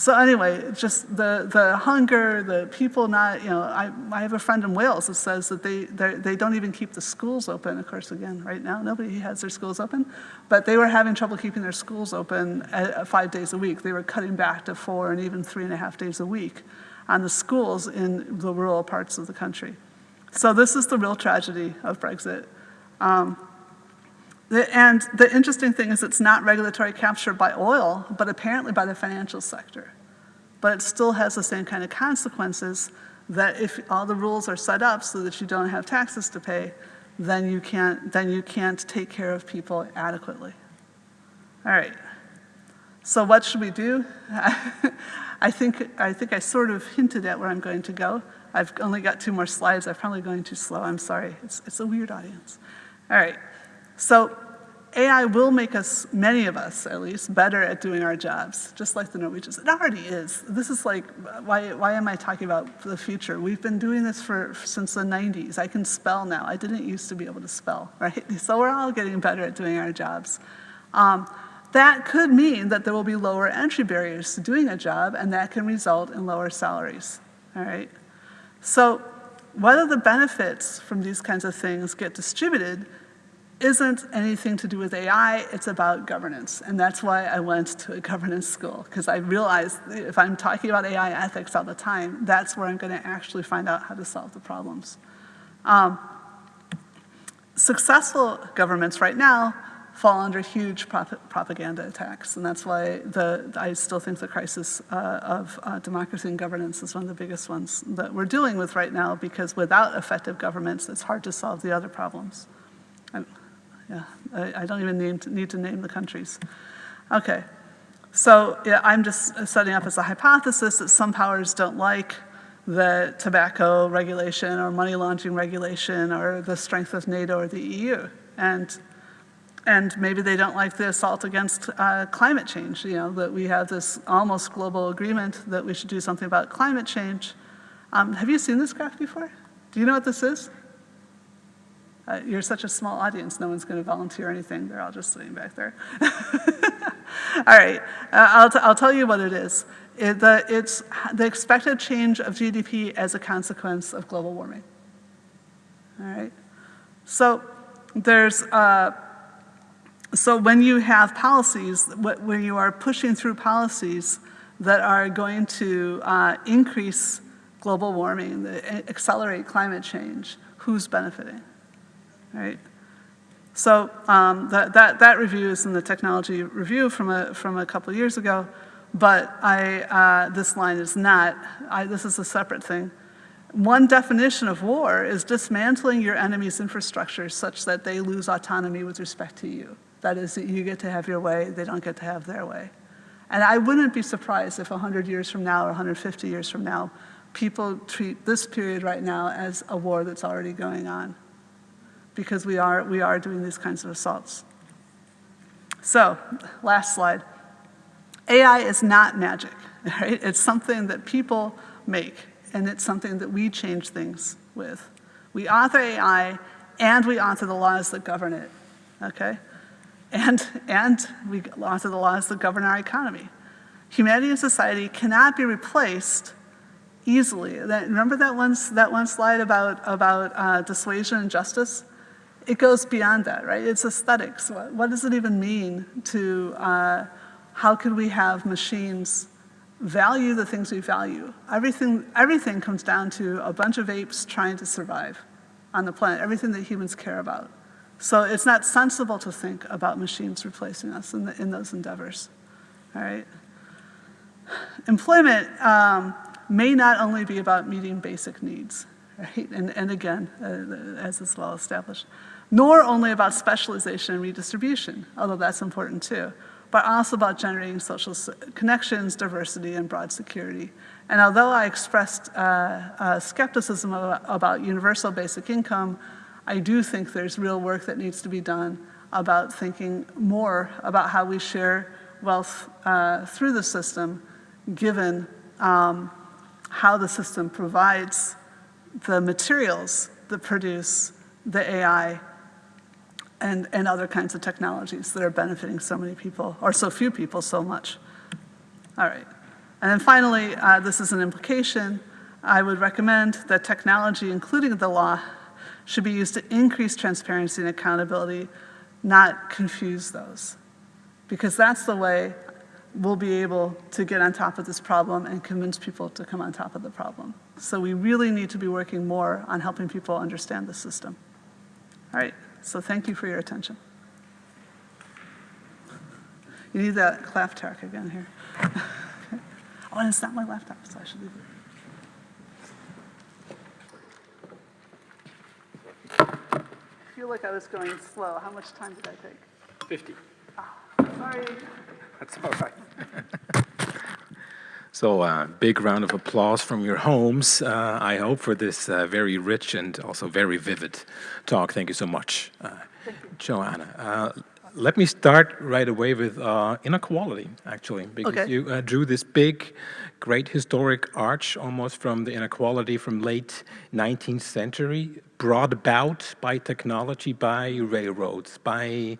So anyway, just the, the hunger, the people not, you know, I, I have a friend in Wales that says that they, they don't even keep the schools open. Of course, again, right now, nobody has their schools open, but they were having trouble keeping their schools open at, five days a week. They were cutting back to four and even three and a half days a week on the schools in the rural parts of the country. So this is the real tragedy of Brexit. Um, and the interesting thing is it's not regulatory capture by oil, but apparently by the financial sector. But it still has the same kind of consequences that if all the rules are set up so that you don't have taxes to pay, then you can't, then you can't take care of people adequately. All right, so what should we do? <laughs> I think, I think I sort of hinted at where I'm going to go. I've only got two more slides. I'm probably going too slow. I'm sorry. It's, it's a weird audience. All right. So AI will make us, many of us at least, better at doing our jobs, just like the Norwegians. It already is. This is like, why, why am I talking about the future? We've been doing this for since the 90s. I can spell now. I didn't used to be able to spell, <laughs> right? So we're all getting better at doing our jobs. Um, that could mean that there will be lower entry barriers to doing a job, and that can result in lower salaries, all right? So whether the benefits from these kinds of things get distributed isn't anything to do with AI, it's about governance. And that's why I went to a governance school, because I realized if I'm talking about AI ethics all the time, that's where I'm going to actually find out how to solve the problems. Um, successful governments right now fall under huge prop propaganda attacks, and that's why the, I still think the crisis uh, of uh, democracy and governance is one of the biggest ones that we're dealing with right now, because without effective governments, it's hard to solve the other problems. Yeah, I, I don't even need to, need to name the countries. Okay, so yeah, I'm just setting up as a hypothesis that some powers don't like the tobacco regulation or money laundering regulation or the strength of NATO or the EU. And, and maybe they don't like the assault against uh, climate change, you know, that we have this almost global agreement that we should do something about climate change. Um, have you seen this graph before? Do you know what this is? Uh, you're such a small audience, no one's going to volunteer anything. They're all just sitting back there. <laughs> all right, uh, I'll, I'll tell you what it is. It, the, it's the expected change of GDP as a consequence of global warming. All right, so there's, uh, so when you have policies, when you are pushing through policies that are going to uh, increase global warming, accelerate climate change, who's benefiting? Right? So um, that, that, that review is in the technology review from a, from a couple years ago, but I, uh, this line is not. I, this is a separate thing. One definition of war is dismantling your enemy's infrastructure such that they lose autonomy with respect to you. That is, that you get to have your way, they don't get to have their way. And I wouldn't be surprised if 100 years from now or 150 years from now, people treat this period right now as a war that's already going on because we are, we are doing these kinds of assaults. So, last slide. AI is not magic, <laughs> right? It's something that people make, and it's something that we change things with. We author AI, and we author the laws that govern it, okay? And, and we author the laws that govern our economy. Humanity and society cannot be replaced easily. That, remember that one, that one slide about, about uh, dissuasion and justice? It goes beyond that, right? It's aesthetics. What, what does it even mean to, uh, how can we have machines value the things we value? Everything, everything comes down to a bunch of apes trying to survive on the planet, everything that humans care about. So it's not sensible to think about machines replacing us in, the, in those endeavors, all right? Employment um, may not only be about meeting basic needs, right? And, and again, uh, as is well established, nor only about specialization and redistribution, although that's important too, but also about generating social connections, diversity, and broad security. And although I expressed uh, uh, skepticism about, universal basic income, I do think there's real work that needs to be done about thinking more about how we share wealth uh, through the system given um, how the system provides the materials that produce the AI and, and other kinds of technologies that are benefiting so many people, or so few people, so much. All right. And then finally, uh, this is an implication. I would recommend that technology, including the law, should be used to increase transparency and accountability, not confuse those. Because that's the way we'll be able to get on top of this problem and convince people to come on top of the problem. So we really need to be working more on helping people understand the system. All right, so thank you for your attention. You need that clap track again here. <laughs> oh, and it's not my laptop, so I should leave it. I feel like I was going slow. How much time did I take? 50. Oh, sorry. That's all right. <laughs> so, uh, big round of applause from your homes, uh, I hope, for this uh, very rich and also very vivid talk. Thank you so much, uh, Joanna. Uh, let me start right away with uh, inequality, actually, because okay. you uh, drew this big, great historic arch almost from the inequality from late 19th century, brought about by technology, by railroads, by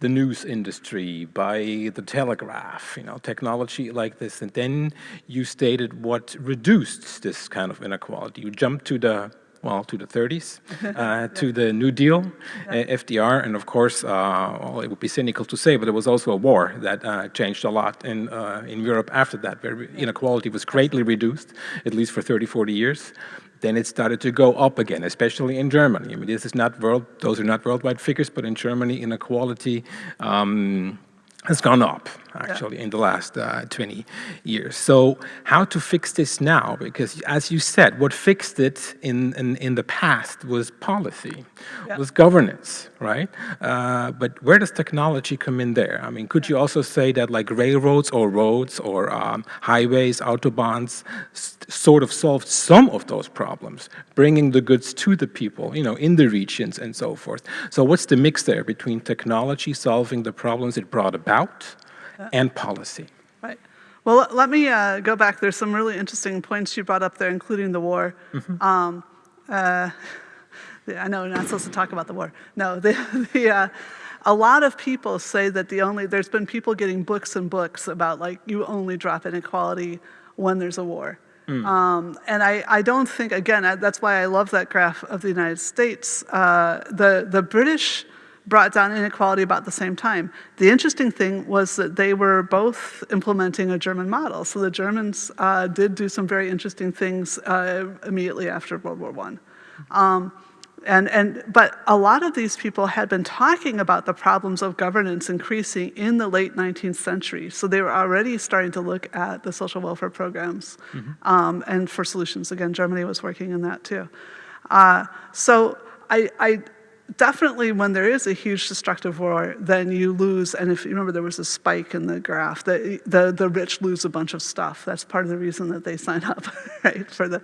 the news industry, by the telegraph, you know, technology like this. And then you stated what reduced this kind of inequality. You jumped to the well, to the 30s, <laughs> uh, to the New Deal, uh, FDR, and of course, uh, well, it would be cynical to say, but there was also a war that uh, changed a lot in, uh, in Europe after that, where inequality was greatly reduced, at least for 30, 40 years. Then it started to go up again, especially in Germany. I mean, this is not world; those are not worldwide figures, but in Germany, inequality um, has gone up actually yeah. in the last uh, 20 years. So how to fix this now? Because as you said, what fixed it in, in, in the past was policy, yeah. was governance, right? Uh, but where does technology come in there? I mean, could you also say that like railroads or roads or um, highways, autobahns sort of solved some of those problems, bringing the goods to the people, you know, in the regions and so forth. So what's the mix there between technology solving the problems it brought about and policy. Right. Well, let me uh, go back. There's some really interesting points you brought up there, including the war. Mm -hmm. um, uh, <laughs> I know we're not supposed to talk about the war. No, <laughs> the, the, uh, a lot of people say that the only, there's been people getting books and books about like, you only drop inequality when there's a war. Mm. Um, and I, I don't think, again, that's why I love that graph of the United States. Uh, the, the British brought down inequality about the same time. The interesting thing was that they were both implementing a German model. So the Germans uh, did do some very interesting things uh, immediately after World War I. Um, and, and, but a lot of these people had been talking about the problems of governance increasing in the late 19th century. So they were already starting to look at the social welfare programs mm -hmm. um, and for solutions. Again, Germany was working in that too. Uh, so I, I, definitely when there is a huge destructive war, then you lose, and if you remember there was a spike in the graph, the, the, the rich lose a bunch of stuff. That's part of the reason that they <laughs> sign up, right, for the,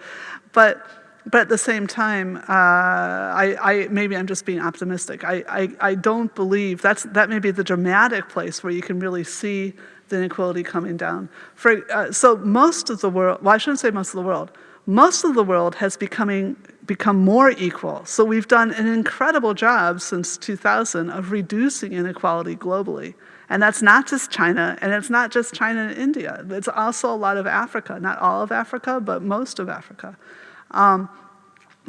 but, but at the same time, uh, I, I, maybe I'm just being optimistic. I, I, I don't believe, that's, that may be the dramatic place where you can really see the inequality coming down. For, uh, so most of the world, well I shouldn't say most of the world, most of the world has becoming become more equal. So we've done an incredible job since 2000 of reducing inequality globally. And that's not just China, and it's not just China and India. It's also a lot of Africa, not all of Africa, but most of Africa. Um,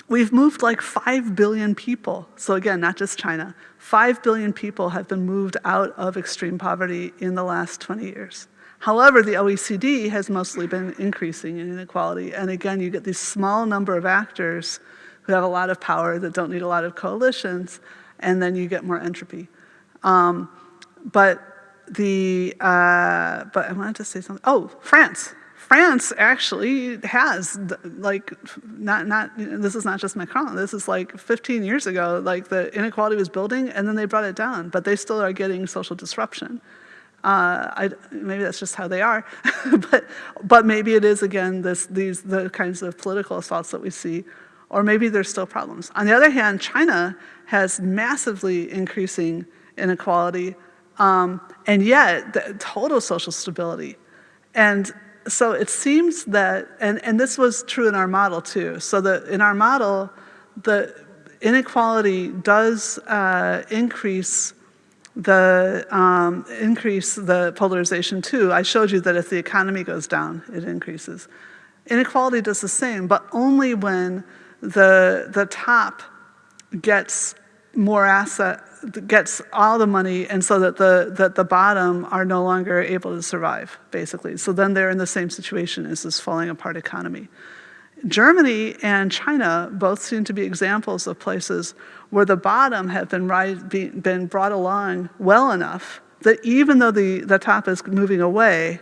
we've moved like 5 billion people. So again, not just China. 5 billion people have been moved out of extreme poverty in the last 20 years. However, the OECD has mostly been increasing in inequality. And again, you get these small number of actors who have a lot of power that don't need a lot of coalitions, and then you get more entropy. Um, but the, uh, but I wanted to say something. Oh, France. France actually has, like, not, not, this is not just Macron, this is like 15 years ago, like the inequality was building and then they brought it down, but they still are getting social disruption. Uh, I, maybe that's just how they are, <laughs> but, but maybe it is, again, this, these, the kinds of political assaults that we see, or maybe there's still problems. On the other hand, China has massively increasing inequality, um, and yet total social stability. And so it seems that, and, and this was true in our model too, so that in our model, the inequality does uh, increase the um, increase the polarization too. I showed you that if the economy goes down, it increases. Inequality does the same, but only when the, the top gets more asset, gets all the money and so that the, that the bottom are no longer able to survive, basically. So then they're in the same situation as this falling apart economy. Germany and China both seem to be examples of places where the bottom have been, been brought along well enough that even though the, the top is moving away,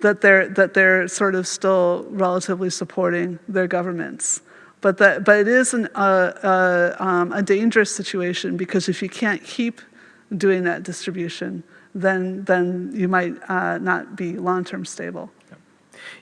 that they're, that they're sort of still relatively supporting their governments. But, that, but it is an, uh, uh, um, a dangerous situation because if you can't keep doing that distribution, then, then you might uh, not be long-term stable.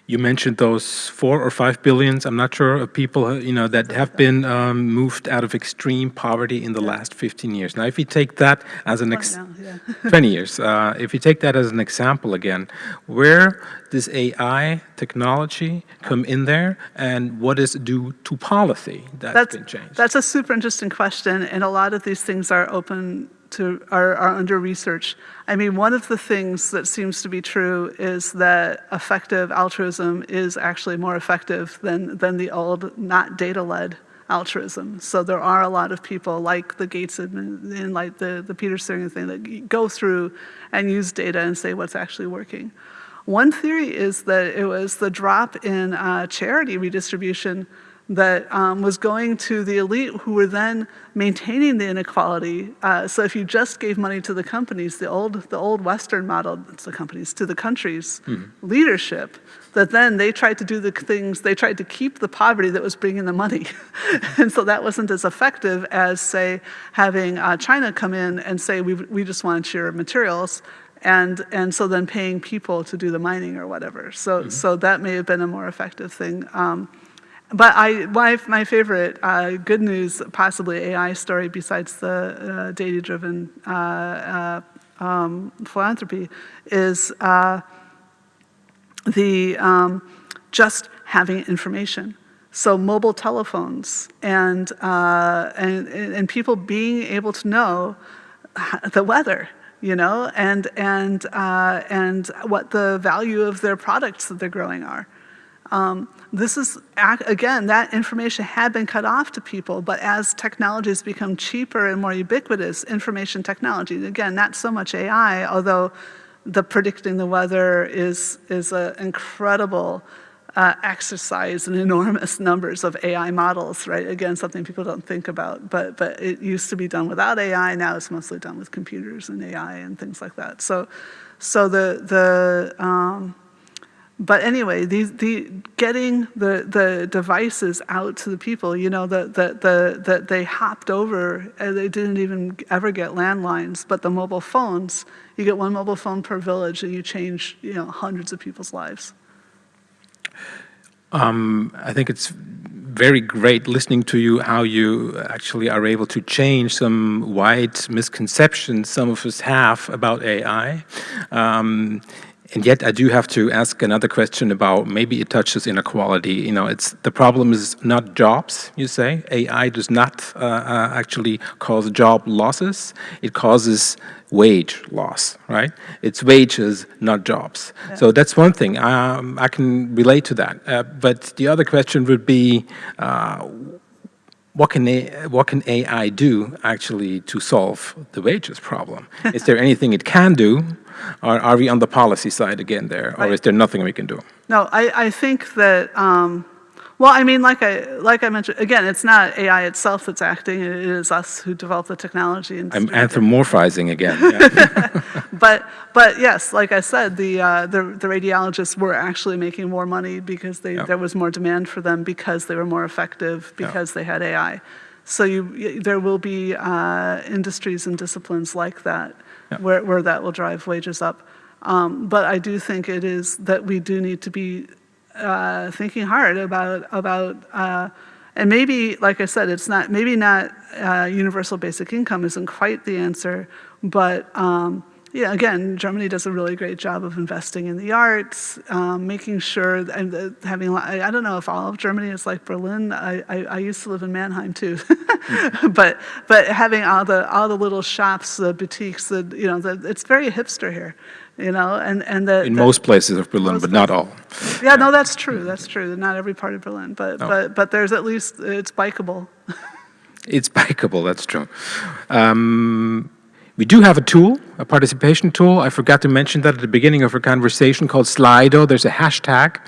You mentioned those four or five billions, I'm not sure, of people uh, you know, that have been um, moved out of extreme poverty in the last 15 years. Now, if you take that as an, ex now, yeah. <laughs> <laughs> 20 years, uh, if you take that as an example again, where does AI technology come in there and what is due to policy that's, that's been changed? That's a super interesting question and a lot of these things are open to, are, are under research. I mean, one of the things that seems to be true is that effective altruism is actually more effective than, than the old, not data-led altruism. So there are a lot of people like the Gates and, like the, the Peter Singer thing that go through and use data and say what's actually working. One theory is that it was the drop in uh, charity redistribution that um, was going to the elite who were then maintaining the inequality. Uh, so if you just gave money to the companies, the old, the old Western model, it's the companies, to the country's mm -hmm. leadership, that then they tried to do the things, they tried to keep the poverty that was bringing the money. <laughs> and so that wasn't as effective as, say, having uh, China come in and say, we, we just want your materials, and and so then paying people to do the mining or whatever. So mm -hmm. so that may have been a more effective thing. Um, but I, my, my favorite uh, good news, possibly AI story besides the uh, data-driven uh, uh um, philanthropy is uh, the um, just having information. So mobile telephones and, uh, and, and people being able to know the weather, you know, and, and, and what the value of their products that they're growing are. Um, this is, again, that information had been cut off to people, but as technologies become cheaper and more ubiquitous, information technology, again, not so much AI, although the predicting the weather is, is an incredible uh, exercise in <laughs> enormous numbers of AI models, right? Again, something people don't think about, but, but it used to be done without AI, now it's mostly done with computers and AI and things like that. So, so the, the, um, but anyway, the, getting the, the devices out to the people, you know, that the, the, the, they hopped over, and they didn't even ever get landlines, but the mobile phones, you get one mobile phone per village and you change, you know, hundreds of people's lives. Um, I think it's very great listening to you how you actually are able to change some wide misconceptions some of us have about AI. Um, and yet I do have to ask another question about maybe it touches inequality. You know, it's the problem is not jobs, you say. AI does not uh, uh, actually cause job losses. It causes wage loss, right? It's wages, not jobs. So that's one thing. Um, I can relate to that. Uh, but the other question would be, uh, what can, A, what can AI do actually to solve the wages problem? <laughs> is there anything it can do? Or are we on the policy side again there? Or Right. is there nothing we can do? No, I, I think that, um, well, I mean, like I, like I mentioned, again, it's not AI itself that's acting, it is us who develop the technology. And I'm anthropomorphizing again. yeah. <laughs> But, but yes, like I said, the, uh, the, the radiologists were actually making more money because they, there was more demand for them because they were more effective, because they had AI. So you, there will be uh, industries and disciplines like that Yeah. where, where that will drive wages up. Um, but I do think it is that we do need to be uh, thinking hard about about uh, and maybe like I said, it's not maybe not uh, universal basic income isn't quite the answer, but um, yeah, again, Germany does a really great job of investing in the arts, um, making sure and having. I don't know if all of Germany is like Berlin. I, I, I used to live in Mannheim too, <laughs> but but having all the all the little shops, the boutiques, the you know, the, it's very hipster here, you know, and and the In the- most places of Berlin, but not all. yeah, no, that's true. That's true. Not every part of Berlin, but No. but but there's at least it's bikeable. It's bikeable, that's true. Um, we do have a tool, a participation tool. I forgot to mention that at the beginning of our conversation called Slido. There's a hashtag,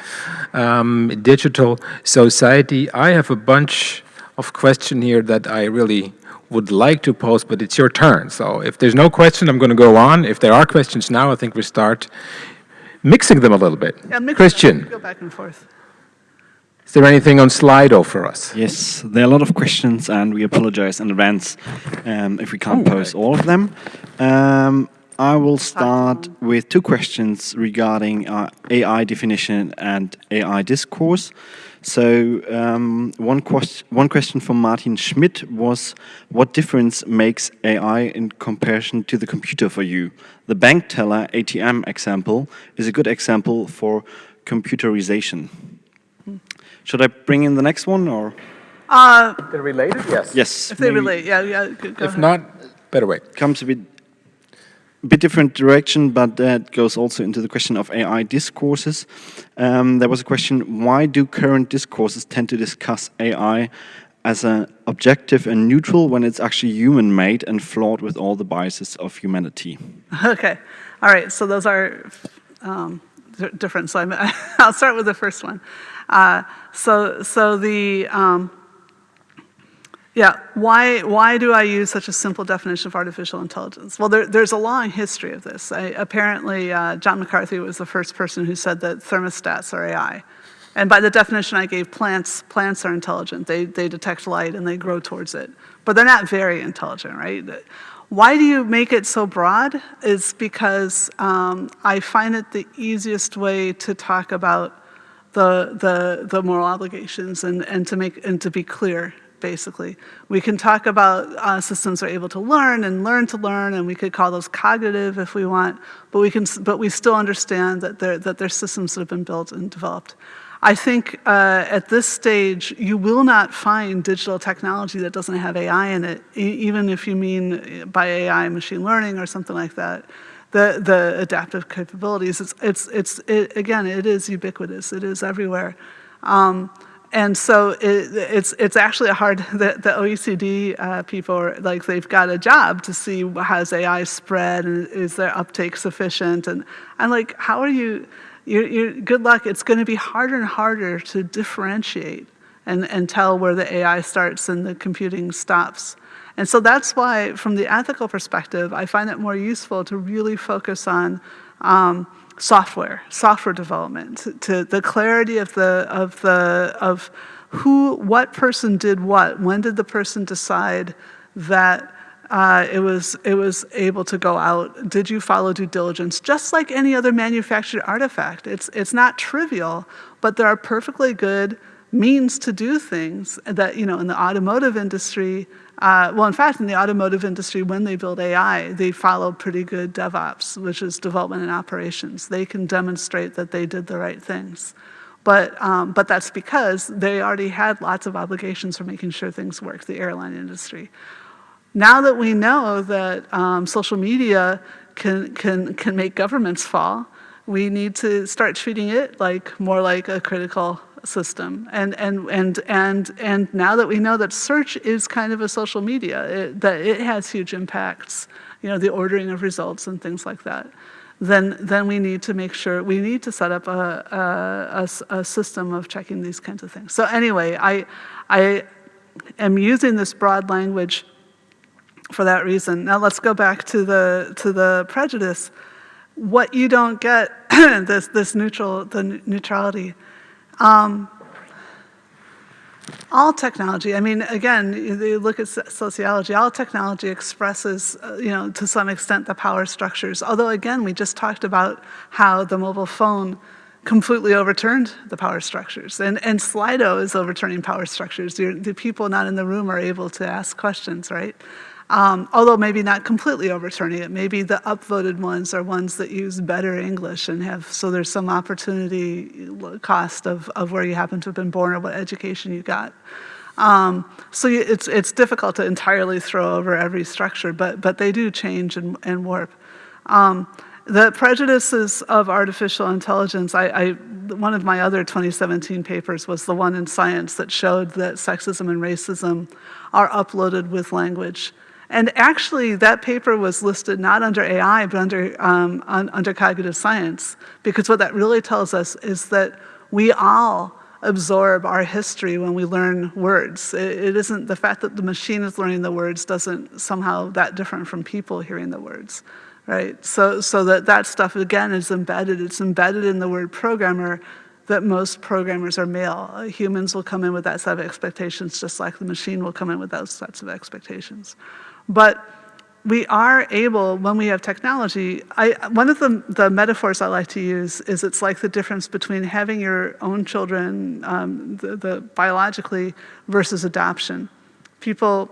um, digital society. I have a bunch of questions here that I really would like to pose, but it's your turn. So if there's no question, I'm going to go on. If there are questions now, I think we start mixing them a little bit. Yeah, mix it up. Christian, go back and forth. Is there anything on Slido for us? Yes, there are a lot of questions, and we apologize in advance um, if we can't Oh, pose all of them. Um, I will start with two questions regarding uh, AI definition and AI discourse. So um, one, quest one question from Martin Schmidt was, what difference makes AI in comparison to the computer for you? The bank teller ATM example is a good example for computerization. Should I bring in the next one, or? Uh, They're related? Yes. Yes. if they maybe relate, yeah, yeah. Go, go If ahead. not, better wait. Comes a bit, bit different direction, but that goes also into the question of AI discourses. Um, there was a question, why do current discourses tend to discuss AI as an objective and neutral when it's actually human-made and flawed with all the biases of humanity? <laughs> Okay, all right. So those are um, different. So I'm, <laughs> I'll start with the first one. Uh, so so the um, yeah, why, why do I use such a simple definition of artificial intelligence? Well, there, there's a long history of this. I, apparently, uh, John McCarthy was the first person who said that thermostats are AI. And by the definition I gave, plants, plants are intelligent. They, they detect light and they grow towards it. But they're not very intelligent, right? Why do you make it so broad? Is because um, I find it the easiest way to talk about the, the, the moral obligations and, and, to make, and to be clear, basically. We can talk about uh, systems are able to learn and learn to learn, and we could call those cognitive if we want, but we, can, but we still understand that they're, that they're systems that have been built and developed. I think uh, at this stage, you will not find digital technology that doesn't have AI in it, e- even if you mean by AI machine learning or something like that the, the adaptive capabilities. It's, it's, it's it, again, it is ubiquitous. It is everywhere. Um, and so it, it's, it's actually a hard, <laughs> the, the OECD uh, people are like, they've got a job to see how's AI spread and is their uptake sufficient? And I'm like, how are you, you're, you're, good luck. It's going to be harder and harder to differentiate and, and tell where the AI starts and the computing stops. And so that's why, from the ethical perspective, I find it more useful to really focus on um, software, software development, to, the clarity of the of the of who, what person did what. When did the person decide that uh, it was it was able to go out? Did you follow due diligence? Just like any other manufactured artifact, it's it's not trivial, but there are perfectly good means to do things that, you know, in the automotive industry, uh, well, in fact, in the automotive industry, when they build AI, they follow pretty good DevOps, which is development and operations. They can demonstrate that they did the right things. But, um, but that's because they already had lots of obligations for making sure things work, the airline industry. Now that we know that um, social media can, can, can make governments fall, we need to start treating it like more like a critical system. And, and, and, and, and now that we know that search is kind of a social media, it, that it has huge impacts, you know, the ordering of results and things like that, then, then we need to make sure, we need to set up a, a, a, a system of checking these kinds of things. So anyway, I, I am using this broad language for that reason. Now let's go back to the, to the prejudice. What you don't get, <coughs> this, this neutral, the neutrality, um, all technology, I mean, again, you look at sociology, all technology expresses, uh, you know, to some extent the power structures. Although again, we just talked about how the mobile phone completely overturned the power structures. And, and Slido is overturning power structures. You're, the people not in the room are able to ask questions, right? Um, although maybe not completely overturning it. Maybe the upvoted ones are ones that use better English and have, so there's some opportunity cost of, of where you happen to have been born or what education you got. Um, so it's, it's difficult to entirely throw over every structure, but, but they do change and, and warp. Um, the prejudices of artificial intelligence, I, I, one of my other 2017 papers was the one in Science that showed that sexism and racism are uploaded with language. And actually, that paper was listed not under AI, but under, um, un, under cognitive science, because what that really tells us is that we all absorb our history when we learn words. It, it isn't the fact that the machine is learning the words doesn't somehow that different from people hearing the words, right? So, so that that stuff, again, is embedded. It's embedded in the word programmer that most programmers are male. Humans will come in with that set of expectations just like the machine will come in with those sets of expectations. But we are able, when we have technology, I, one of the, the metaphors I like to use is it's like the difference between having your own children, um, the, the biologically, versus adoption. People,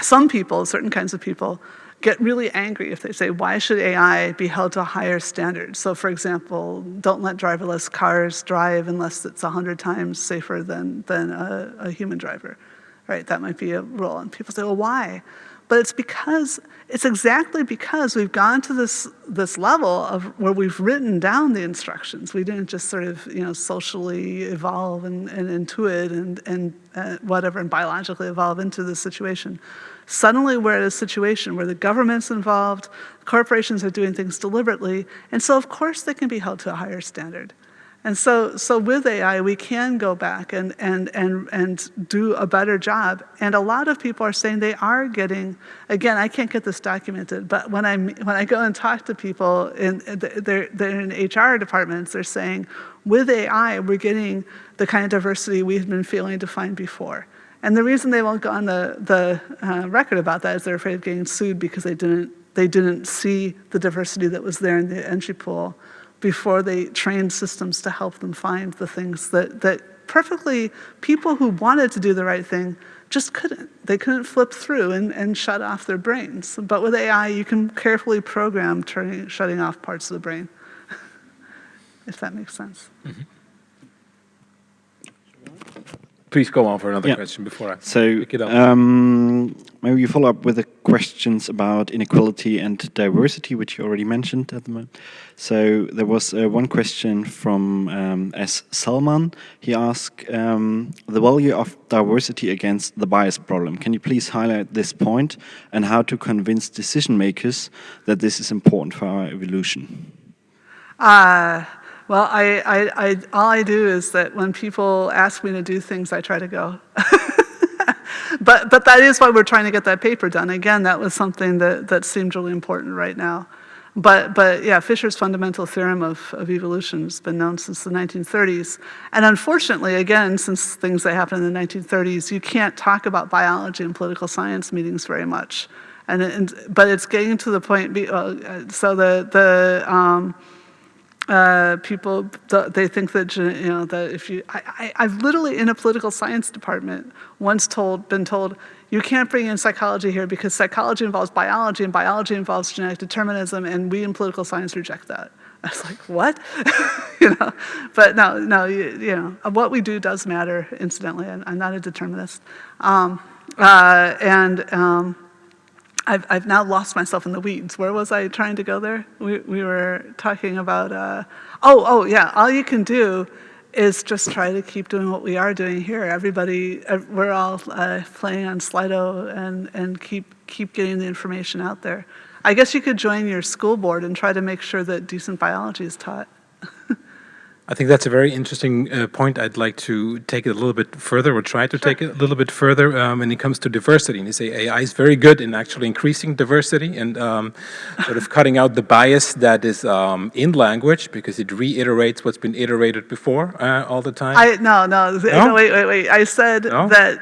some people, certain kinds of people, get really angry if they say, why should AI be held to a higher standard? So for example, don't let driverless cars drive unless it's 100 times safer than, than a, a human driver, right? That might be a rule. And people say, well, why? But it's because, it's exactly because we've gone to this, this level of where we've written down the instructions. We didn't just sort of, you know, socially evolve and, and intuit and, and uh, whatever, and biologically evolve into this situation. Suddenly we're at a situation where the government's involved, corporations are doing things deliberately, and so of course they can be held to a higher standard. And so, so with AI, we can go back and, and, and, and do a better job. And a lot of people are saying they are getting, again, I can't get this documented, but when, i when I go and talk to people, in, they're, they're in HR departments, they're saying, with AI, we're getting the kind of diversity we've been failing to find before. And the reason they won't go on the, the uh, record about that is they're afraid of getting sued because they didn't, they didn't see the diversity that was there in the entry pool before they trained systems to help them find the things that, that perfectly people who wanted to do the right thing just couldn't. They couldn't flip through and, and shut off their brains. But with AI, you can carefully program turning, shutting off parts of the brain, <laughs> if that makes sense. Mm -hmm. Please go on for another yeah. question before I so, pick it up. Um, maybe you follow up with the questions about inequality and diversity, which you already mentioned at the moment. So there was uh, one question from um, S. Salman. He asked um, the value of diversity against the bias problem. Can you please highlight this point and how to convince decision makers that this is important for our evolution? Uh, well, I, I, I, all I do is that when people ask me to do things, I try to go. <laughs> but, but that is why we're trying to get that paper done. Again, that was something that, that seemed really important right now. But, but yeah, Fisher's fundamental theorem of, of evolution has been known since the 1930s. And unfortunately, again, since things that happened in the 1930s, you can't talk about biology in political science meetings very much. And, and but it's getting to the point, uh, so the, the, um, uh, people, they think that, you know, that if you, I, I, I've literally in a political science department once told, been told, you can't bring in psychology here because psychology involves biology and biology involves genetic determinism and we in political science reject that. <laughs> I was like, what? <laughs> you know, but no, no, you, you know, what we do does matter, incidentally, and I'm not a determinist. Um, uh, and um, I've, I've now lost myself in the weeds. Where was I trying to go there? We, we were talking about, uh, oh, oh, yeah, all you can do is just try to keep doing what we are doing here. Everybody, we're all uh, playing on Slido and, and keep, keep getting the information out there. I guess you could join your school board and try to make sure that decent biology is taught. <laughs> I think that's a very interesting uh, point. I'd like to take it a little bit further, or try to take it a little bit further um, when it comes to diversity. And you say AI is very good in actually increasing diversity and um, sort of cutting out the bias that is um, in language because it reiterates what's been iterated before uh, all the time. I, no, no, No? no, wait, wait, wait. I said No? that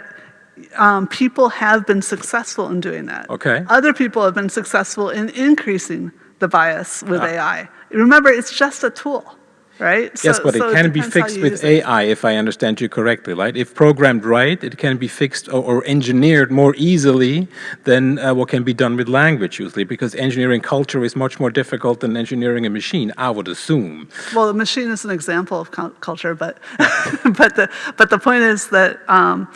um, people have been successful in doing that. Okay. Other people have been successful in increasing the bias with Ah. AI. Remember, it's just a tool, right? Yes, So- but it so can be fixed with use it. AI, if I understand you correctly, right? If programmed right, it can be fixed or, or engineered more easily than uh, what can be done with language usually, because engineering culture is much more difficult than engineering a machine, I would assume. Well, the machine is an example of culture, but <laughs> but the but the point is that um,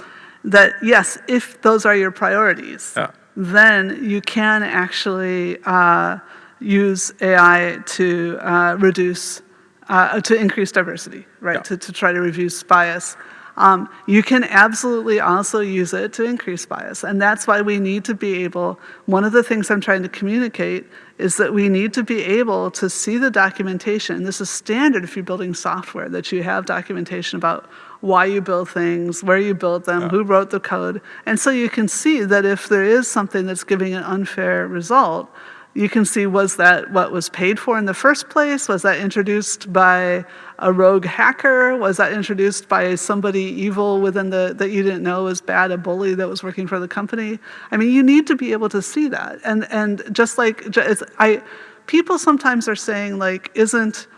that yes, if those are your priorities, Yeah. then you can actually uh, use AI to uh, reduce uh, to increase diversity, right? Yeah. To to try to reduce bias. Um, you can absolutely also use it to increase bias. And that's why we need to be able, one of the things I'm trying to communicate is that we need to be able to see the documentation. This is standard if you're building software, that you have documentation about why you build things, where you build them, who wrote the code. And so you can see that if there is something that's giving an unfair result, you can see was that what was paid for in the first place? Was that introduced by a rogue hacker? Was that introduced by somebody evil within the that you didn't know was bad, a bully that was working for the company? I mean, you need to be able to see that. And and just like it's, I, people sometimes are saying like, isn't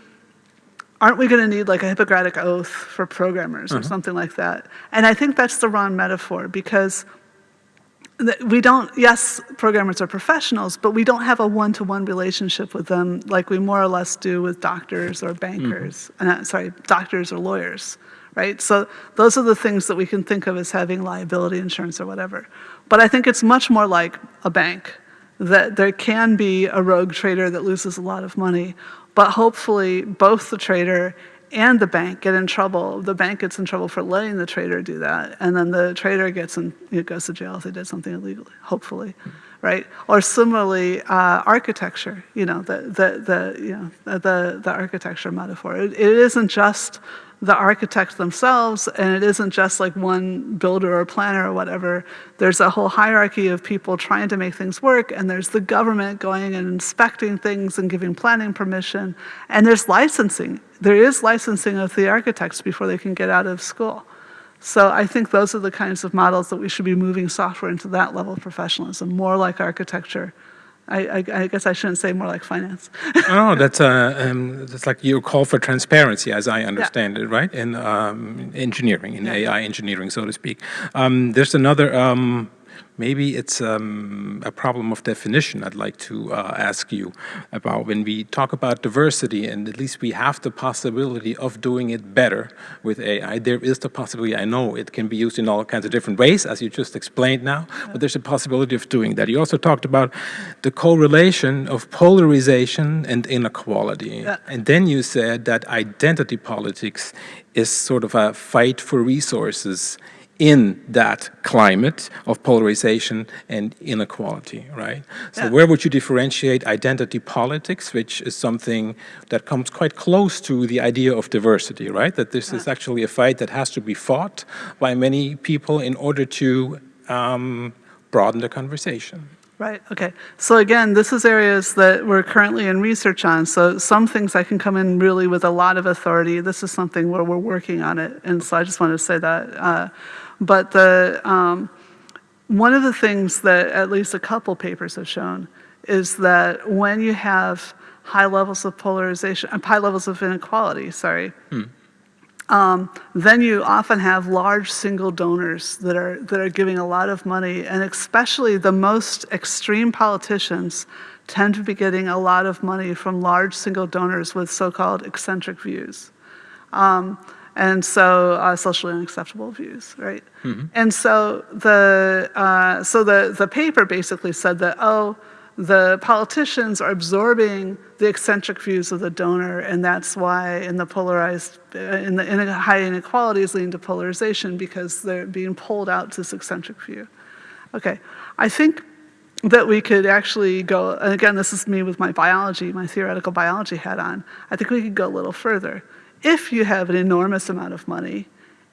aren't we going to need like a Hippocratic oath for programmers or mm-hmm. something like that? And I think that's the wrong metaphor because we don't, yes, programmers are professionals, but we don't have a one to one relationship with them like we more or less do with doctors or bankers, uh, sorry, doctors or lawyers, right? So those are the things that we can think of as having liability insurance or whatever. But I think it's much more like a bank that there can be a rogue trader that loses a lot of money, but hopefully both the trader and the bank get in trouble. The bank gets in trouble for letting the trader do that, and then the trader gets in, know, goes to jail if they did something illegally, hopefully, right? Or similarly, uh, architecture. You know, the the the you know the the architecture metaphor. It, it isn't just the architects themselves, and it isn't just like one builder or planner or whatever. There's a whole hierarchy of people trying to make things work, and there's the government going and inspecting things and giving planning permission, and there's licensing. There is licensing of the architects before they can get out of school. So I think those are the kinds of models that we should be moving software into that level of professionalism, more like architecture. I, I, I guess I shouldn't say more like finance. Oh, that's uh, um, that's like your call for transparency, as I understand it, right? In um, engineering, in Yeah. AI engineering, so to speak. Um, there's another. Maybe it's um, a problem of definition. I'd like to uh, ask you about when we talk about diversity, and at least we have the possibility of doing it better with AI. There is the possibility. I know it can be used in all kinds of different ways, as you just explained now. But there's a possibility of doing that. You also talked about the correlation of polarization and inequality. Yeah. And then you said that identity politics is sort of a fight for resources in that climate of polarization and inequality, right? So Yeah. where would you differentiate identity politics, which is something that comes quite close to the idea of diversity, right? That this is actually a fight that has to be fought by many people in order to um, broaden the conversation. Right, okay. So again, this is areas that we're currently in research on. So some things I can come in really with a lot of authority. This is something where we're working on it. And so I just wanted to say that. Uh, but the, um, one of the things that at least a couple papers have shown is that when you have high levels of polarization, uh, high levels of inequality, sorry, um, then you often have large single donors that are, that are giving a lot of money, and especially the most extreme politicians tend to be getting a lot of money from large single donors with so-called eccentric views. Um, and so uh, socially unacceptable views, right? And so the uh, so the the paper basically said that oh, the politicians are absorbing the eccentric views of the donor, and that's why in the polarized uh, in the in high inequalities leading to polarization because they're being pulled out to this eccentric view. Okay, I think that we could actually go, and again, this is me with my biology, my theoretical biology hat on, I think we could go a little further. If you have an enormous amount of money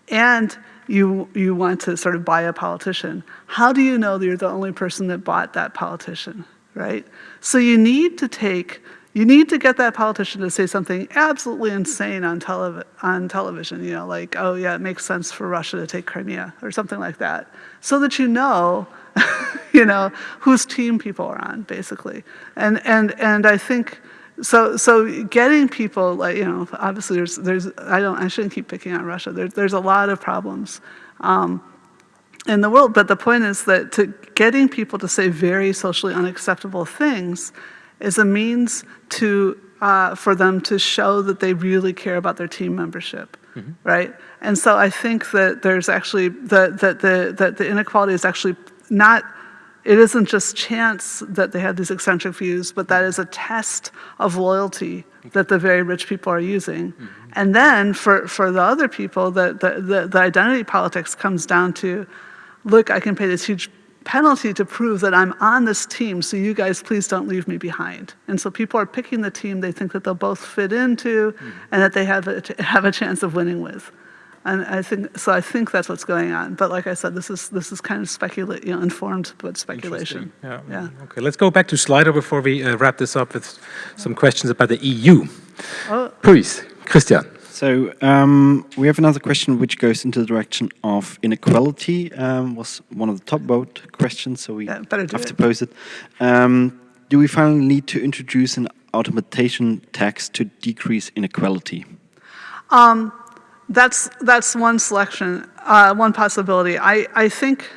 and you, you want to sort of buy a politician, how do you know that you're the only person that bought that politician, right? So you need to take, you need to get that politician to say something absolutely insane on, telev on television, you know, like, oh yeah, it makes sense for Russia to take Crimea or something like that, so that you know <laughs> you know, whose team people are on, basically. And, and, and I think, so, so getting people, like, you know, obviously there's, there's I, don't, I shouldn't keep picking on Russia. There, there's a lot of problems um, in the world, but the point is that to getting people to say very socially unacceptable things is a means to, uh, for them to show that they really care about their team membership, right? And so I think that there's actually, that, that, the, that the inequality is actually not, it isn't just chance that they have these eccentric views, but that is a test of loyalty that the very rich people are using. Mm-hmm. And then for, for the other people, the, the, the, the identity politics comes down to, look, I can pay this huge penalty to prove that I'm on this team, so you guys please don't leave me behind. And so people are picking the team they think that they'll both fit into mm-hmm. and that they have a, have a chance of winning with. And I think, so I think that's what's going on. But like I said, this is, this is kind of speculate, you know, informed, but speculation. Interesting. Yeah. Okay, let's go back to Slido before we uh, wrap this up with some questions about the EU. Oh. Please, Christian. So um, we have another question which goes into the direction of inequality. Um, was one of the top vote questions, so we Yeah, better do have to pose it. Um, do we finally need to introduce an automation tax to decrease inequality? That's, that's one selection, uh, one possibility. I, I think,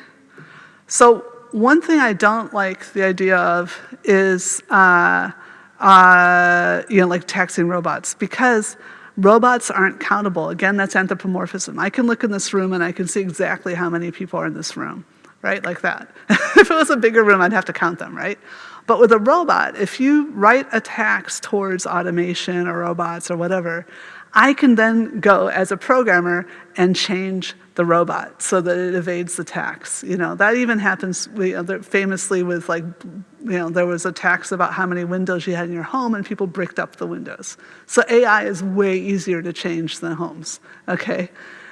so one thing I don't like the idea of is, uh, uh, you know, like taxing robots because robots aren't countable. Again, that's anthropomorphism. I can look in this room and I can see exactly how many people are in this room, right? Like that. <laughs> if it was a bigger room, I'd have to count them, right? But with a robot, if you write a tax towards automation or robots or whatever, I can then go as a programmer and change the robot so that it evades the tax. You know, that even happens uh, famously with like, you know, there was a tax about how many windows you had in your home and people bricked up the windows. So AI is way easier to change than homes, okay?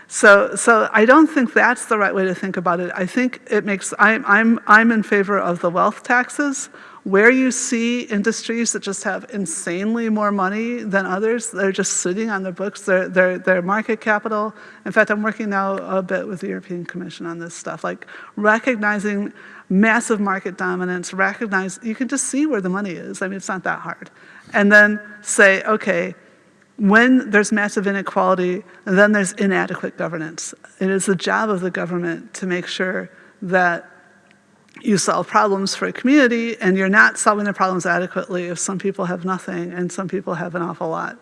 So, so I don't think that's the right way to think about it. I think it makes, I'm, I'm, I'm in favor of the wealth taxes. Where you see industries that just have insanely more money than others, they're just sitting on the books, their, their, their market capital. In fact, I'm working now a bit with the European Commission on this stuff, like recognizing massive market dominance, recognize, you can just see where the money is. I mean, it's not that hard. And then say, okay, when there's massive inequality, and then there's inadequate governance. It is the job of the government to make sure that you solve problems for a community and you're not solving the problems adequately if some people have nothing and some people have an awful lot.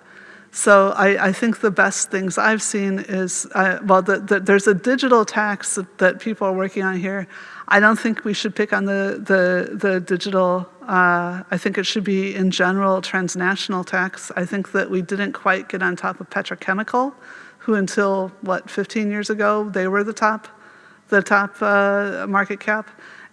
So I, I think the best things I've seen is, uh, well, the, the, there's a digital tax that, people are working on here. I don't think we should pick on the, the, the digital, uh, I think it should be in general transnational tax. I think that we didn't quite get on top of petrochemical, who until, what, 15 years ago, they were the top, the top uh, market cap.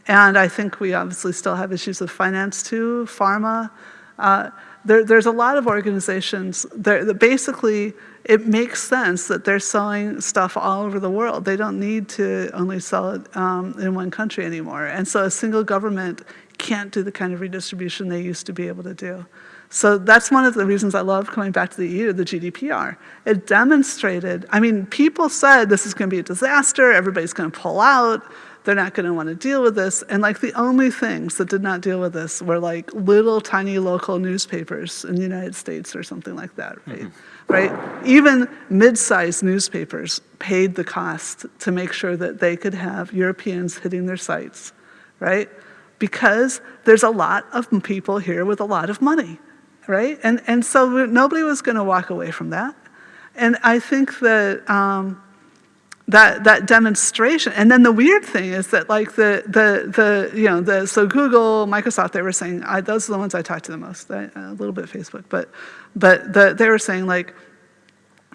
And I think we obviously still have issues with finance too, pharma. Uh, there, there's a lot of organizations that, basically it makes sense that they're selling stuff all over the world. They don't need to only sell it um, in one country anymore. And so a single government can't do the kind of redistribution they used to be able to do. So that's one of the reasons I love coming back to the EU, the GDPR. It demonstrated, I mean, people said this is going to be a disaster, everybody's going to pull out, they're not going to want to deal with this. And like the only things that did not deal with this were like little tiny local newspapers in the United States or something like that, right? Mm -hmm. Right? Even mid-sized newspapers paid the cost to make sure that they could have Europeans hitting their sites, right? Because there's a lot of people here with a lot of money, right? And, and so nobody was going to walk away from that. And I think that um, that that demonstration. And then the weird thing is that like the the the you know the so google microsoft they were saying I, those are the ones i talked to the most I, a little bit facebook. But but the, they were saying like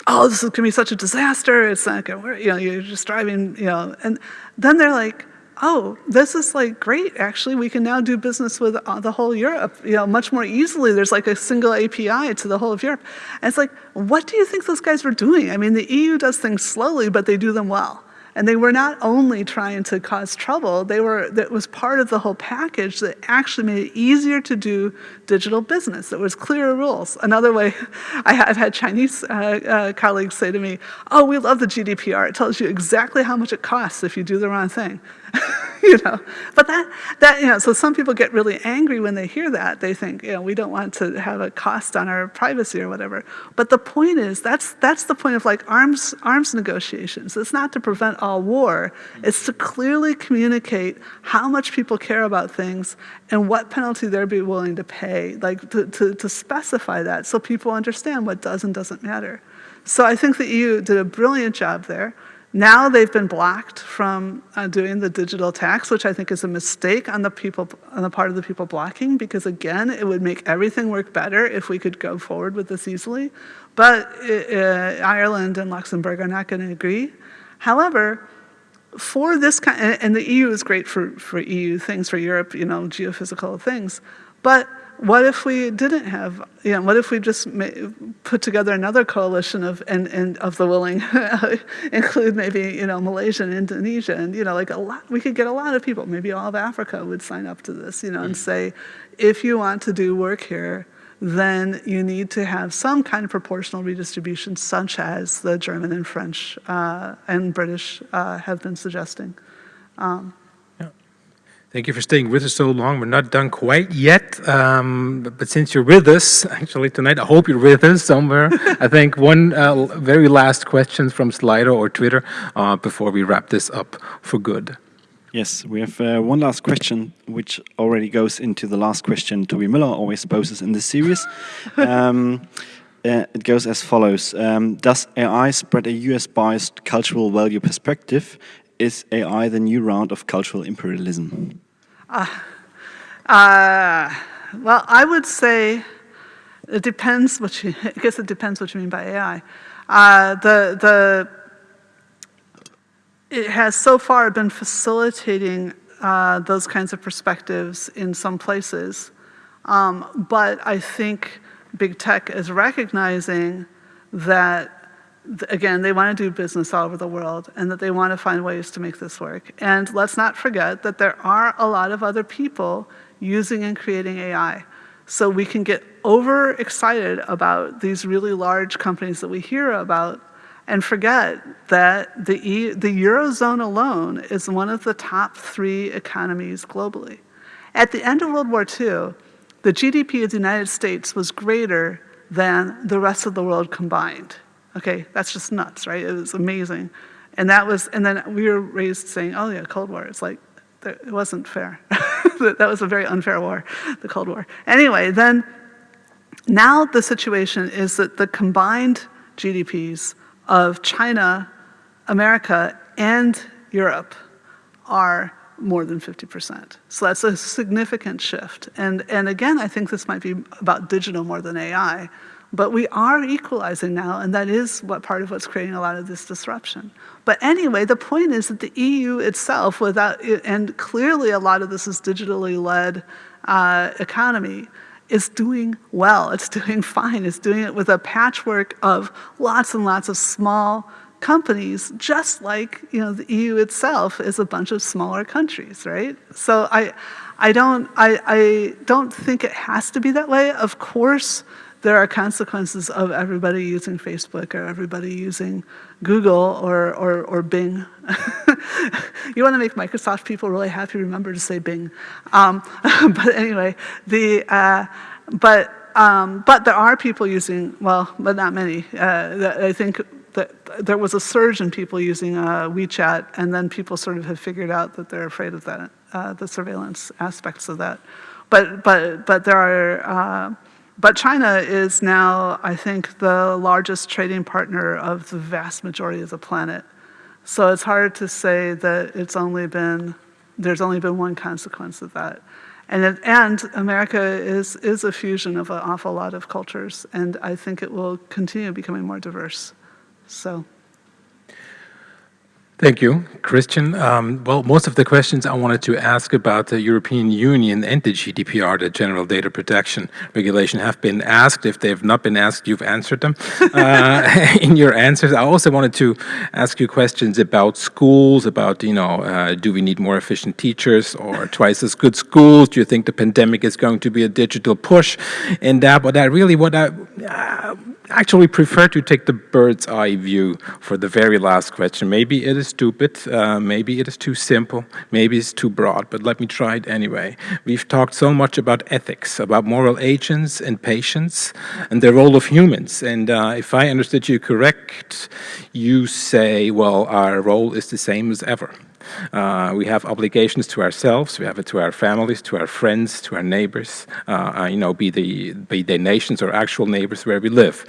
oh this is going to be such a disaster. It's not going to work. You know you're just driving you know. And then they're like oh, this is like great, actually, we can now do business with uh, the whole Europe, you know, much more easily. There's like a single API to the whole of Europe. And it's like, what do you think those guys were doing? I mean, the EU does things slowly, but they do them well. And they were not only trying to cause trouble, they were, that was part of the whole package that actually made it easier to do digital business. It was clearer rules. Another way, <laughs> I have had Chinese uh, uh, colleagues say to me, oh, we love the GDPR. It tells you exactly how much it costs if you do the wrong thing. <laughs> you know, but that, that, you know, so some people get really angry when they hear that. They think, you know, we don't want to have a cost on our privacy or whatever. But the point is, that's, that's the point of like arms, arms negotiations. It's not to prevent all war. It's to clearly communicate how much people care about things and what penalty they'd be willing to pay, like to, to, to specify that so people understand what does and doesn't matter. So I think the EU did a brilliant job there. Now they've been blocked from uh, doing the digital tax, which I think is a mistake on the people on the part of the people blocking, because again, it would make everything work better if we could go forward with this easily. But uh, Ireland and Luxembourg are not going to agree. However, for this kind, and the EU is great for, for EU things, for Europe, you know, geophysical things, but what if we didn't have, you know, what if we just put together another coalition of, and, and of the willing, <laughs> include maybe, you know, Malaysia and Indonesia, and, you know, like a lot, we could get a lot of people, maybe all of Africa would sign up to this, you know, and say, if you want to do work here, then you need to have some kind of proportional redistribution, such as the German and French uh, and British uh, have been suggesting. Um, Thank you for staying with us so long. We're not done quite yet, um, but, but, since you're with us, <laughs> actually tonight, I hope you're with us somewhere. <laughs> I think one uh, very last question from Slido or Twitter uh, before we wrap this up for good. Yes, we have uh, one last question, which already goes into the last question Toby Miller always poses in this series. <laughs> um, uh, it goes as follows. Um, does AI spread a US-biased cultural value perspective is AI the new round of cultural imperialism? Uh, uh, well, I would say it depends what you, <laughs> I guess it depends what you mean by AI. Uh, the, the, it has so far been facilitating uh, those kinds of perspectives in some places. Um, but I think big tech is recognizing that again, they want to do business all over the world and that they want to find ways to make this work. And let's not forget that there are a lot of other people using and creating AI. So we can get overexcited about these really large companies that we hear about and forget that the, e the Eurozone alone is one of the top three economies globally. At the end of World War II, the GDP of the United States was greater than the rest of the world combined. Okay, that's just nuts, right? It was amazing. And that was, and then we were raised saying, oh yeah, Cold War. It's like, it wasn't fair. <laughs> that was a very unfair war, the Cold War. Anyway, then now the situation is that the combined GDPs of China, America, and Europe are more than 50%. So that's a significant shift. And, and again, I think this might be about digital more than AI, but we are equalizing now, and that is what part of what's creating a lot of this disruption. But anyway, the point is that the EU itself, without, and clearly a lot of this is digitally led uh, economy, is doing well, it's <laughs> doing fine, it's doing it with a patchwork of lots and lots of small companies, just like you know the EU itself is a bunch of smaller countries, right? So I, I don't, I, I don't think it has to be that way. Of course, there are consequences of everybody using Facebook or everybody using Google or, or, or Bing. <laughs> you want to make Microsoft people really happy, remember to say Bing. Um, <laughs> but anyway, the, uh, but, um, but there are people using, well, but not many. Uh, I think that there was a surge in people using uh, WeChat, and then people sort of have figured out that they're afraid of that, uh, the surveillance aspects of that. But, but, but there are, uh, but China is now, I think, the largest trading partner of the vast majority of the planet. So it's hard to say that it's only been, there's only been one consequence of that. And, it, and America is, is a fusion of an awful lot of cultures, and I think it will continue becoming more diverse. So. Thank you, Christian. Um, well, most of the questions I wanted to ask about the European Union and the GDPR, the General Data Protection Regulation, have been asked. If they have not been asked, you've answered them <laughs> uh, <laughs> in your answers. I also wanted to ask you questions about schools, about, you know, uh, do we need more efficient teachers or twice as good schools? Do you think the pandemic is going to be a digital push in that? But I really, what I uh, actually prefer to take the bird's eye view for the very last question. Maybe it is stupid, uh, maybe it is too simple, maybe it's too broad, but let me try it anyway. We've talked so much about ethics, about moral agents and patients and the role of humans. And uh, if I understood you correct, you say, well, our role is the same as ever. Uh, we have obligations to ourselves, we have it to our families, to our friends, to our neighbors, uh, uh you know, be, the, be they nations or actual neighbors where we live.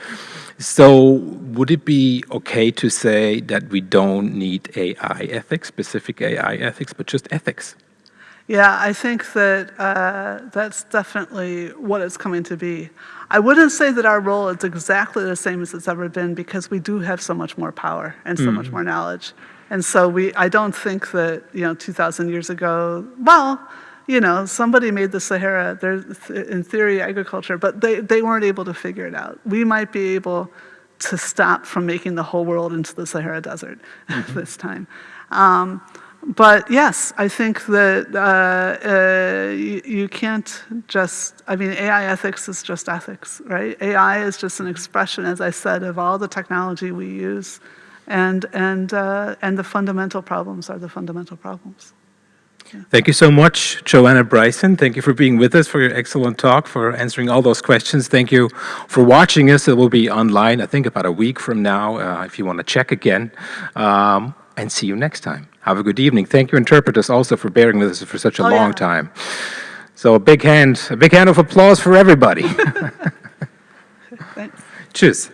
So would it be okay to say that we don't need AI ethics, specific AI ethics, but just ethics? Yeah, I think that uh, that's definitely what it's coming to be. I wouldn't say that our role is exactly the same as it's ever been because we do have so much more power and so mm. much more knowledge. And so we, I don't think that, you know, 2,000 years ago, well, you know, somebody made the Sahara, there's in theory agriculture, but they, they weren't able to figure it out. We might be able to stop from making the whole world into the Sahara Desert <laughs> mm -hmm. this time. Um, but yes, I think that uh, uh, you, you, can't just, I mean, AI ethics is just ethics, right? AI is just an expression, as I said, of all the technology we use, and, and, uh, and the fundamental problems are the fundamental problems. Thank you so much, Joanna Bryson. Thank you for being with us, for your excellent talk, for answering all those questions. Thank you for watching us. It will be online, I think, about a week from now, uh, if you want to check again. Um, and see you next time. Have a good evening. Thank you, interpreters, also for bearing with us for such a oh, long yeah. time. So a big hand, a big hand of applause for everybody. <laughs> <laughs> Thanks. Tschüss.